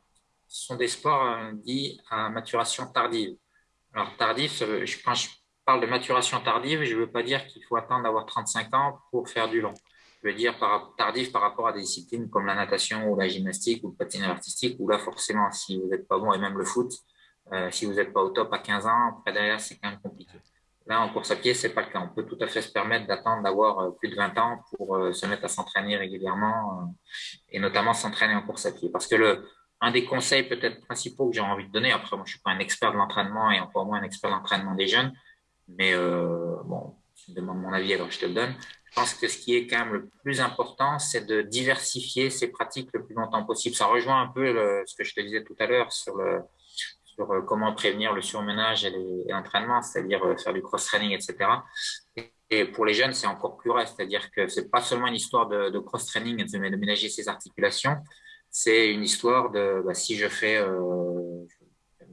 sont des sports euh, dits à maturation tardive. Alors, tardif, quand je parle de maturation tardive, je ne veux pas dire qu'il faut attendre d'avoir 35 ans pour faire du long. Je veux dire par, tardif par rapport à des disciplines comme la natation ou la gymnastique ou le patinage artistique, où là, forcément, si vous n'êtes pas bon, et même le foot, euh, si vous n'êtes pas au top à 15 ans, après derrière, c'est quand même compliqué. Là, en course à pied, c'est pas le cas. On peut tout à fait se permettre d'attendre d'avoir euh, plus de 20 ans pour se mettre à s'entraîner régulièrement et notamment s'entraîner en course à pied. Parce que le, un des conseils peut-être principaux que j'ai envie de donner, après moi je suis pas un expert de l'entraînement et encore moins un expert de l'entraînement des jeunes, mais euh, bon, tu me demandes mon avis alors je te le donne. Je pense que ce qui est quand même le plus important, c'est de diversifier ses pratiques le plus longtemps possible. Ça rejoint un peu ce que je te disais tout à l'heure sur, le, sur euh, comment prévenir le surmenage et l'entraînement, c'est-à-dire euh, faire du cross-training, etc. Et pour les jeunes, c'est encore plus vrai, c'est-à-dire que c'est pas seulement une histoire de, cross-training et de ménager ses articulations, c'est une histoire de bah, si je fais,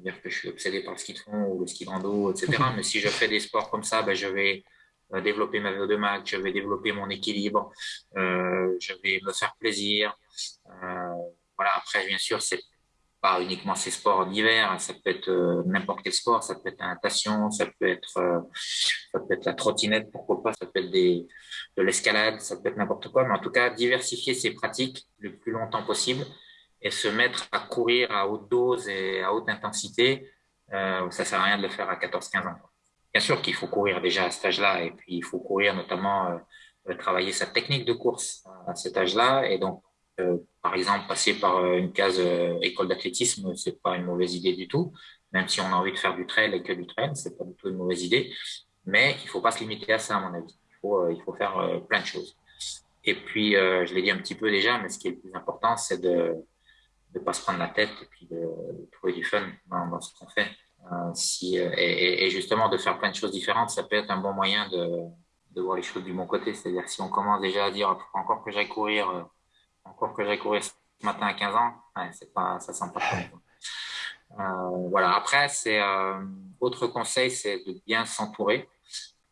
dire que je suis obsédé par le ski de fond ou le ski de rando, etc. mais si je fais des sports comme ça, bah, je vais euh, développer ma VO2 max, je vais développer mon équilibre, euh, je vais me faire plaisir. Euh, voilà. Après, bien sûr, c'est pas uniquement ces sports d'hiver, ça peut être euh, n'importe quel sport, ça peut être la natation, ça peut être, euh, ça peut être la trottinette, pourquoi pas, ça peut être des, de l'escalade, ça peut être n'importe quoi, mais en tout cas, diversifier ses pratiques le plus longtemps possible et se mettre à courir à haute dose et à haute intensité, euh, ça sert à rien de le faire à 14-15 ans. Bien sûr qu'il faut courir déjà à cet âge-là et puis il faut courir notamment, euh, travailler sa technique de course à cet âge-là et donc euh, par exemple, passer par une case école d'athlétisme, c'est pas une mauvaise idée du tout. Même si on a envie de faire du trail et que du trail, c'est pas du tout une mauvaise idée. Mais il faut pas se limiter à ça, à mon avis. Il faut faire plein de choses. Et puis, je l'ai dit un petit peu déjà, mais ce qui est le plus important, c'est de ne pas se prendre la tête et puis de, trouver du fun dans, ce qu'on fait. si, et, et, justement, de faire plein de choses différentes, ça peut être un bon moyen de, de voir les choses du bon côté. C'est-à-dire si on commence déjà à dire encore que j'aille courir encore que j'ai couru ce matin à 15 ans, c'est pas, ça sent pas euh, voilà. Après, c'est euh, autre conseil, c'est de bien s'entourer,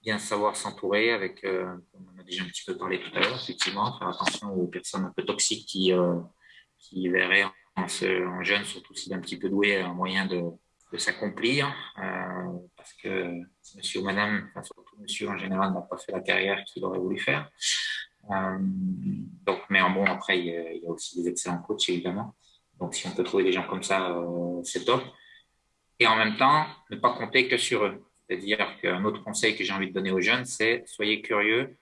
bien savoir s'entourer avec, euh, on a déjà un petit peu parlé tout à l'heure, effectivement, faire attention aux personnes un peu toxiques qui, euh, qui verraient en, ce, en jeune, surtout s'il est un petit peu doué, un moyen de, de s'accomplir, euh, parce que monsieur ou madame, enfin, surtout monsieur en général, n'a pas fait la carrière qu'il aurait voulu faire. Euh, donc, mais en bon, après, il y, a, il y, a, aussi des excellents coachs, évidemment. Donc, si on peut trouver des gens comme ça, euh, c'est top. Et en même temps, ne pas compter que sur eux. C'est-à-dire qu'un autre conseil que j'ai envie de donner aux jeunes, c'est soyez curieux,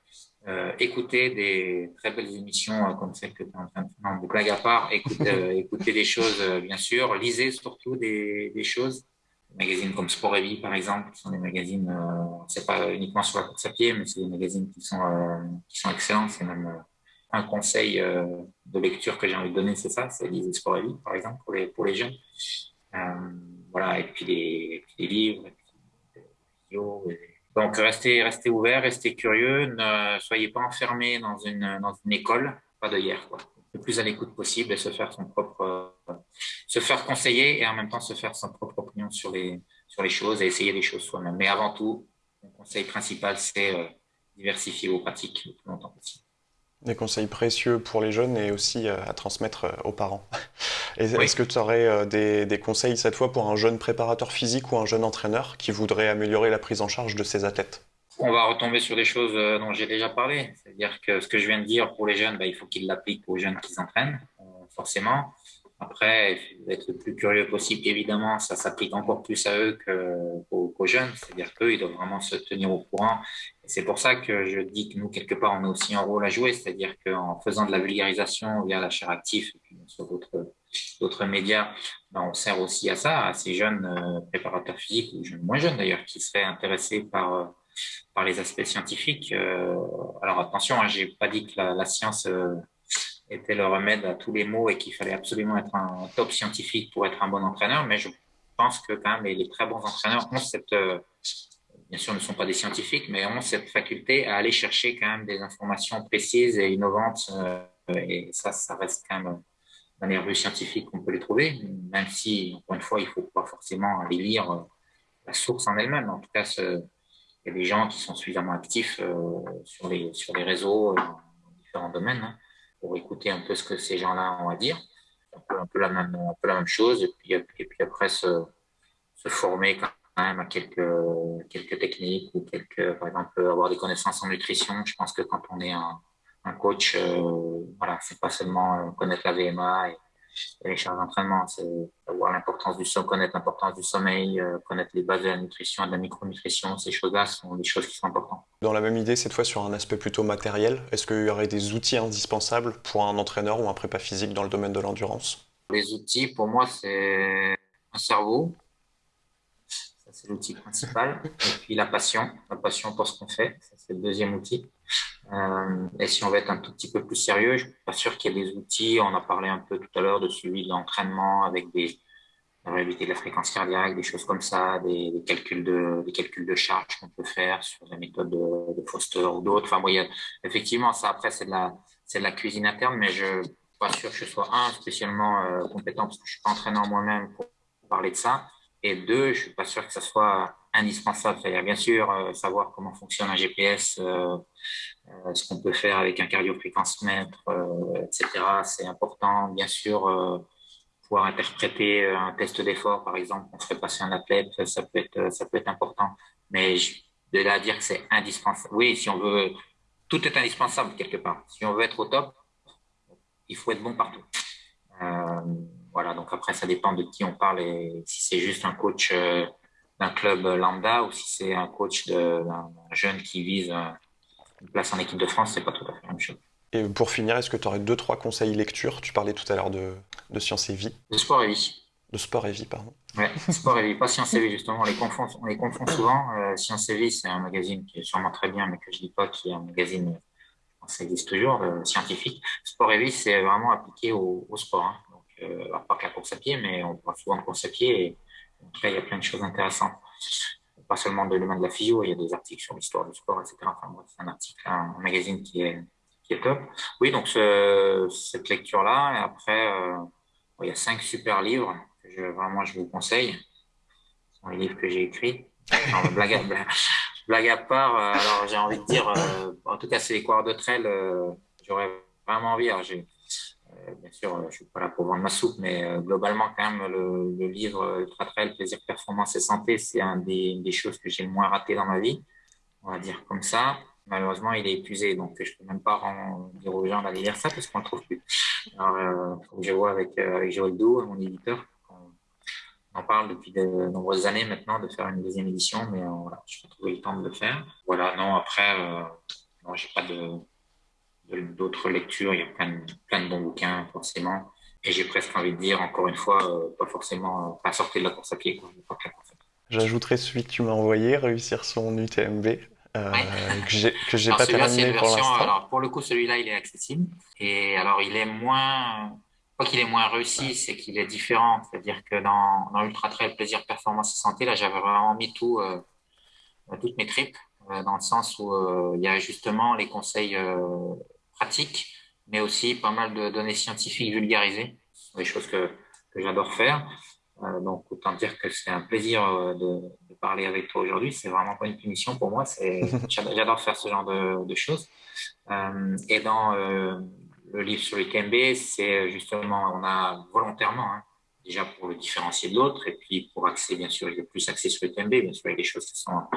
euh, écoutez des très belles émissions euh, comme celle que tu es en train de faire. Non, blague à part, écoutez, euh, écoutez des choses, euh, bien sûr. Lisez surtout des, des choses magazines comme Sport et Vie, par exemple, qui sont des magazines, c'est pas uniquement sur la course à pied, mais c'est des magazines qui sont, qui sont excellents. C'est même un conseil de lecture que j'ai envie de donner, c'est ça, c'est lire Sport et Vie, par exemple, pour les, pour les jeunes. Voilà, et puis des, et puis des livres, et puis Donc, restez, restez ouvert, restez curieux, ne soyez pas enfermés dans une, dans une école, pas de hier, quoi. Le plus à l'écoute possible et se faire son propre, se faire conseiller et en même temps se faire son propre opinion sur les, sur les choses et essayer les choses soi-même. Mais avant tout, mon conseil principal, c'est euh, diversifier vos pratiques le plus longtemps possible. Des conseils précieux pour les jeunes et aussi euh, à transmettre euh, aux parents. Est-ce que tu aurais des, conseils cette fois pour un jeune préparateur physique ou un jeune entraîneur qui voudrait améliorer la prise en charge de ses athlètes? On va retomber sur des choses dont j'ai déjà parlé. C'est-à-dire que ce que je viens de dire pour les jeunes, bah, il faut qu'ils l'appliquent aux jeunes qui s'entraînent, forcément. Après, être le plus curieux possible, évidemment, ça s'applique encore plus à eux qu'aux jeunes. C'est-à-dire qu'eux, ils doivent vraiment se tenir au courant. C'est pour ça que je dis que nous, quelque part, on a aussi un rôle à jouer. C'est-à-dire qu'en faisant de la vulgarisation via la chaire active et sur d'autres médias, ben, on sert aussi à ça, à ces jeunes euh, préparateurs physiques ou jeunes, moins jeunes d'ailleurs, qui seraient intéressés par, euh, les aspects scientifiques. Euh, alors attention, hein, j'ai pas dit que la, science était le remède à tous les maux et qu'il fallait absolument être un top scientifique pour être un bon entraîneur. Mais je pense que quand même les, très bons entraîneurs ont cette, bien sûr, ne sont pas des scientifiques, mais ont cette faculté à aller chercher quand même des informations précises et innovantes. Euh, et ça, ça reste quand même dans les revues scientifiques qu'on peut les trouver, même si, encore une fois, il faut pas forcément aller lire euh, la source en elle-même. En tout cas, il y a des gens qui sont suffisamment actifs sur, les, sur les réseaux dans différents domaines. Hein pour écouter un peu ce que ces gens-là ont à dire. Un peu, la, même, un peu la même chose. Et puis, et puis après, se, se, former quand même à quelques, quelques techniques ou quelques, par exemple, avoir des connaissances en nutrition. Je pense que quand on est un, un coach, euh, voilà, c'est pas seulement connaître la VMA et, les charges d'entraînement, c'est avoir l'importance du sommeil, connaître l'importance du sommeil, euh, connaître les bases de la nutrition et de la micronutrition. Ces choses-là sont des choses qui sont importantes. Dans la même idée, cette fois sur un aspect plutôt matériel, est-ce qu'il y aurait des outils indispensables pour un entraîneur ou un prépa physique dans le domaine de l'endurance? Les outils, pour moi, c'est un cerveau. C'est l'outil principal. Et puis la passion, la passion pour ce qu'on fait. C'est le deuxième outil. Euh, et si on veut être un tout petit peu plus sérieux, je suis pas sûr qu'il y ait des outils. On a parlé un peu tout à l'heure de suivi de l'entraînement avec des réalité de la fréquence cardiaque, des choses comme ça, des, calculs de des calculs de charge qu'on peut faire sur la méthode de, Foster ou d'autres. Enfin, bon, effectivement, ça après c'est de la c'est la cuisine interne, mais je suis pas sûr que je sois un spécialement euh, compétent parce que je suis pas entraîneur moi-même pour parler de ça. Et deux, je suis pas sûr que ça soit indispensable. C'est-à-dire, bien sûr, euh, savoir comment fonctionne un GPS, euh, euh, ce qu'on peut faire avec un cardiofréquencemètre, etc. C'est important. Bien sûr, pouvoir interpréter un test d'effort, par exemple, on ferait passer un athlète, ça peut être, ça peut être important. Mais de là à dire que c'est indispensable. Oui, si on veut, tout est indispensable quelque part. Si on veut être au top, il faut être bon partout. Voilà, donc après, ça dépend de qui on parle et si c'est juste un coach d'un club lambda ou si c'est un coach d'un jeune qui vise une place en équipe de France, c'est pas tout à fait la même chose. Et pour finir, est-ce que tu aurais deux, trois conseils lecture? Tu parlais tout à l'heure de, de Science et Vie. De sport et vie. De sport et vie, pardon. Ouais, sport et vie, pas Science et Vie, justement. On les confond, on les confond souvent. Euh, Science et Vie, c'est un magazine qui est sûrement très bien, mais que je dis pas qui est un magazine, ça existe toujours, euh, scientifique. Sport et vie, c'est vraiment appliqué au, sport. Hein. Euh, pas la course à pied, mais on parle souvent de course à pied. Et, donc là, il y a plein de choses intéressantes. Pas seulement de domaine de la physio, il y a des articles sur l'histoire du sport, etc. Enfin, c'est un article, un, magazine qui est, qui est top. Oui, donc cette lecture-là. Et après, euh, il y a cinq super livres que je, vraiment je vous conseille. Ce sont les livres que j'ai écrits. blague, à, blague, à, part, euh, alors j'ai envie de dire, euh, en tout cas, c'est les coureurs de trail. J'aurais vraiment envie. J'ai euh, bien sûr, euh, je ne suis pas là pour vendre ma soupe, mais euh, globalement, quand même, le, livre Ultra Trail, Plaisir, Performance et Santé, c'est un des, choses que j'ai le moins raté dans ma vie, on va dire comme ça. Malheureusement, il est épuisé, donc je ne peux même pas dire aux gens d'aller lire ça parce qu'on ne le trouve plus. Alors, faut que je vois avec, avec Joël Dou, mon éditeur. On en parle depuis de nombreuses années maintenant de faire une deuxième édition, mais voilà, je n'ai pas trouvé le temps de le faire. Voilà, non, après, non, j'ai pas de d'autres lectures. Il y a plein de, plein de bons bouquins, forcément. Et j'ai presque envie de dire, encore une fois, euh, pas forcément, euh, pas sortir de la course à pied. J'ajouterai celui que tu m'as envoyé, réussir son UTMB. Euh, que j'ai pas terminé pour l'instant. Alors pour le coup, celui-là, il est accessible. Et alors, il est moins, pas qu'il est moins réussi, c'est qu'il est différent. C'est-à-dire que dans, dans Ultra Trail, plaisir, performance et santé, là, j'avais vraiment mis tout, toutes mes tripes, dans le sens où il y a justement les conseils pratiques, mais aussi pas mal de données scientifiques vulgarisées, des choses que, que j'adore faire. Euh, donc, autant dire que c'est un plaisir euh, de, de, parler avec toi aujourd'hui. C'est vraiment pas une punition pour moi. J'adore faire ce genre de, de choses. Euh, et dans euh, le livre sur l'UTMB, c'est justement, on a volontairement, hein, déjà pour le différencier de l'autre, et puis pour axer, bien sûr, il y a plus axé sur l'UTMB. Bien sûr, il y a des choses qui sont un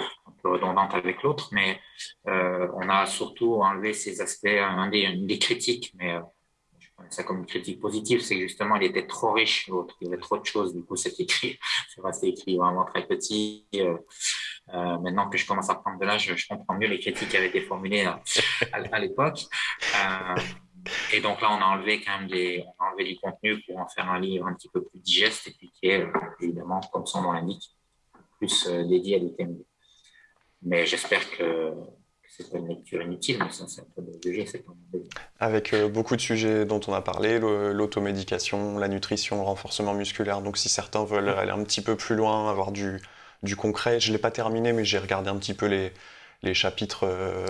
peu redondantes avec l'autre, mais euh, on a surtout enlevé ces aspects, des, des critiques, mais ça comme une critique positive, c'est que justement, il était trop riche, l'autre. Il y avait trop de choses. Du coup, c'est écrit, c'est resté écrit vraiment très petit. Euh, euh, maintenant que je commence à prendre de l'âge, je comprends mieux les critiques qui avaient été formulées à, l'époque. Euh, et donc là, on a enlevé quand même des, on a enlevé du contenu pour en faire un livre un petit peu plus digeste et puis qui est, évidemment, comme son nom l'indique, plus euh, dédié à l'UTMB. Mais j'espère que c'est pas une lecture inutile, mais ça, c'est un peu de c'est Avec euh, beaucoup de sujets dont on a parlé, l'automédication, la nutrition, le renforcement musculaire. Donc, si certains veulent aller un petit peu plus loin, avoir du, du concret, je l'ai pas terminé, mais j'ai regardé un petit peu les, les chapitres euh,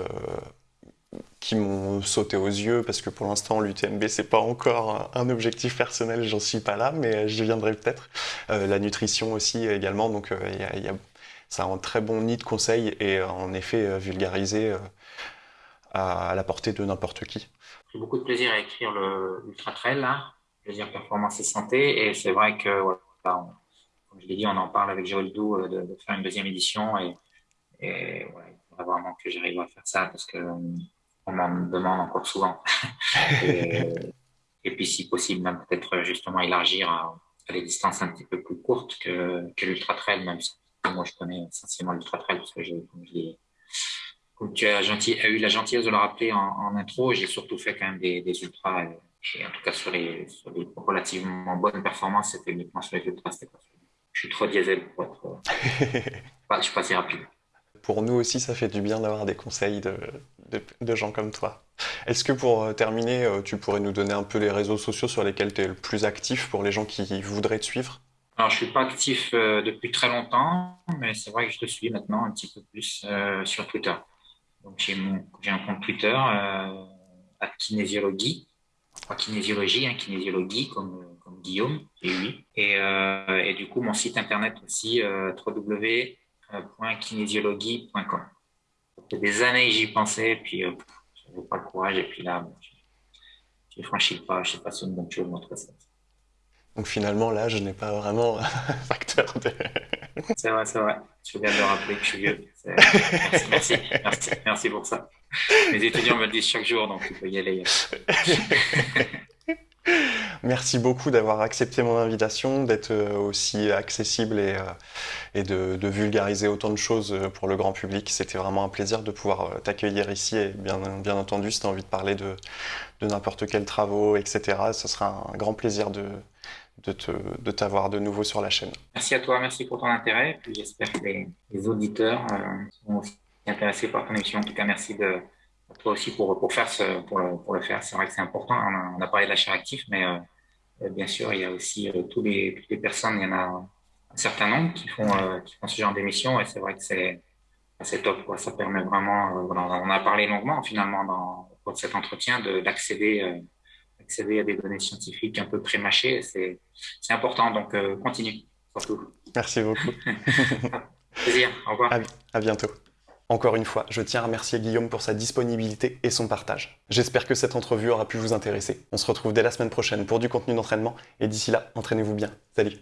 qui m'ont sauté aux yeux, parce que pour l'instant, l'UTMB, c'est pas encore un objectif personnel, j'en suis pas là, mais j'y viendrai peut-être. Euh, la nutrition aussi également, donc il y a, un très bon nid de conseils et euh, en effet euh, vulgarisé euh, à, la portée de n'importe qui. J'ai beaucoup de plaisir à écrire l'Ultra Trail, là, plaisir performance et santé, et c'est vrai que, comme je l'ai dit, on en parle avec Dou de, de, faire une deuxième édition, et, il faudrait vraiment que j'arrive à faire ça parce que on m'en demande encore souvent. et, et, puis, si possible, même peut-être justement élargir à, à, des distances un petit peu plus courtes que, que l'Ultra Trail, même si moi, je connais essentiellement l'ultra trail parce que j'ai, comme, tu as, gentil, as, eu la gentillesse de le rappeler en, en intro, j'ai surtout fait quand même des, des ultras. Et, en tout cas, sur les, sur les relativement bonnes performances, c'était uniquement sur les ultras. Je suis trop diesel pour être. je suis pas assez rapide. Pour nous aussi, ça fait du bien d'avoir des conseils de, gens comme toi. Est-ce que pour euh, terminer, euh, tu pourrais nous donner un peu les réseaux sociaux sur lesquels tu es le plus actif pour les gens qui voudraient te suivre? Alors, je suis pas actif euh, depuis très longtemps, mais c'est vrai que je te suis maintenant un petit peu plus sur Twitter. J'ai un compte Twitter, à kinésiologie, pas kinésiologie, hein, kinésiologie comme, Guillaume, et oui. Et, et du coup, mon site internet aussi, euh, www.kinésiologie.com. Ça fait des années j'y pensais, puis euh, j'avais pas le courage, et puis là, j'ai franchi le pas, je sais pas si c'est une bonne chose, ça. Donc finalement, là, je n'ai pas vraiment un facteur de... c'est vrai, c'est vrai. Je viens de rappeler que je suis vieux. Merci, merci, merci, pour ça. Mes étudiants me le disent chaque jour, donc il faut y aller. Merci beaucoup d'avoir accepté mon invitation, d'être euh, aussi accessible et, euh, de, vulgariser autant de choses euh, pour le grand public. C'était vraiment un plaisir de pouvoir t'accueillir ici et bien, entendu, si tu as envie de parler de, n'importe quels travaux, etc., ce sera un grand plaisir de, de t'avoir de, nouveau sur la chaîne. Merci à toi, merci pour ton intérêt. J'espère que les, auditeurs sont aussi intéressés par ton émission. En tout cas, merci de, toi aussi pour, pour, faire ce, pour, le, pour le faire. C'est vrai que c'est important. On a, on a, parlé de l'achat actif, mais euh, euh, bien sûr, il y a aussi euh, tous les, toutes les personnes, il y en a un certain nombre qui font, euh, qui font ce genre d'émission et c'est vrai que c'est c'est top. Quoi. Ça permet vraiment, on a parlé longuement finalement dans, cet entretien d'accéder accéder à des données scientifiques un peu prémâchées. C'est important, donc continue, surtout. Merci beaucoup. Plaisir, au revoir. À, à bientôt. Encore une fois, je tiens à remercier Guillaume pour sa disponibilité et son partage. J'espère que cette entrevue aura pu vous intéresser. On se retrouve dès la semaine prochaine pour du contenu d'entraînement et d'ici là, entraînez-vous bien. Salut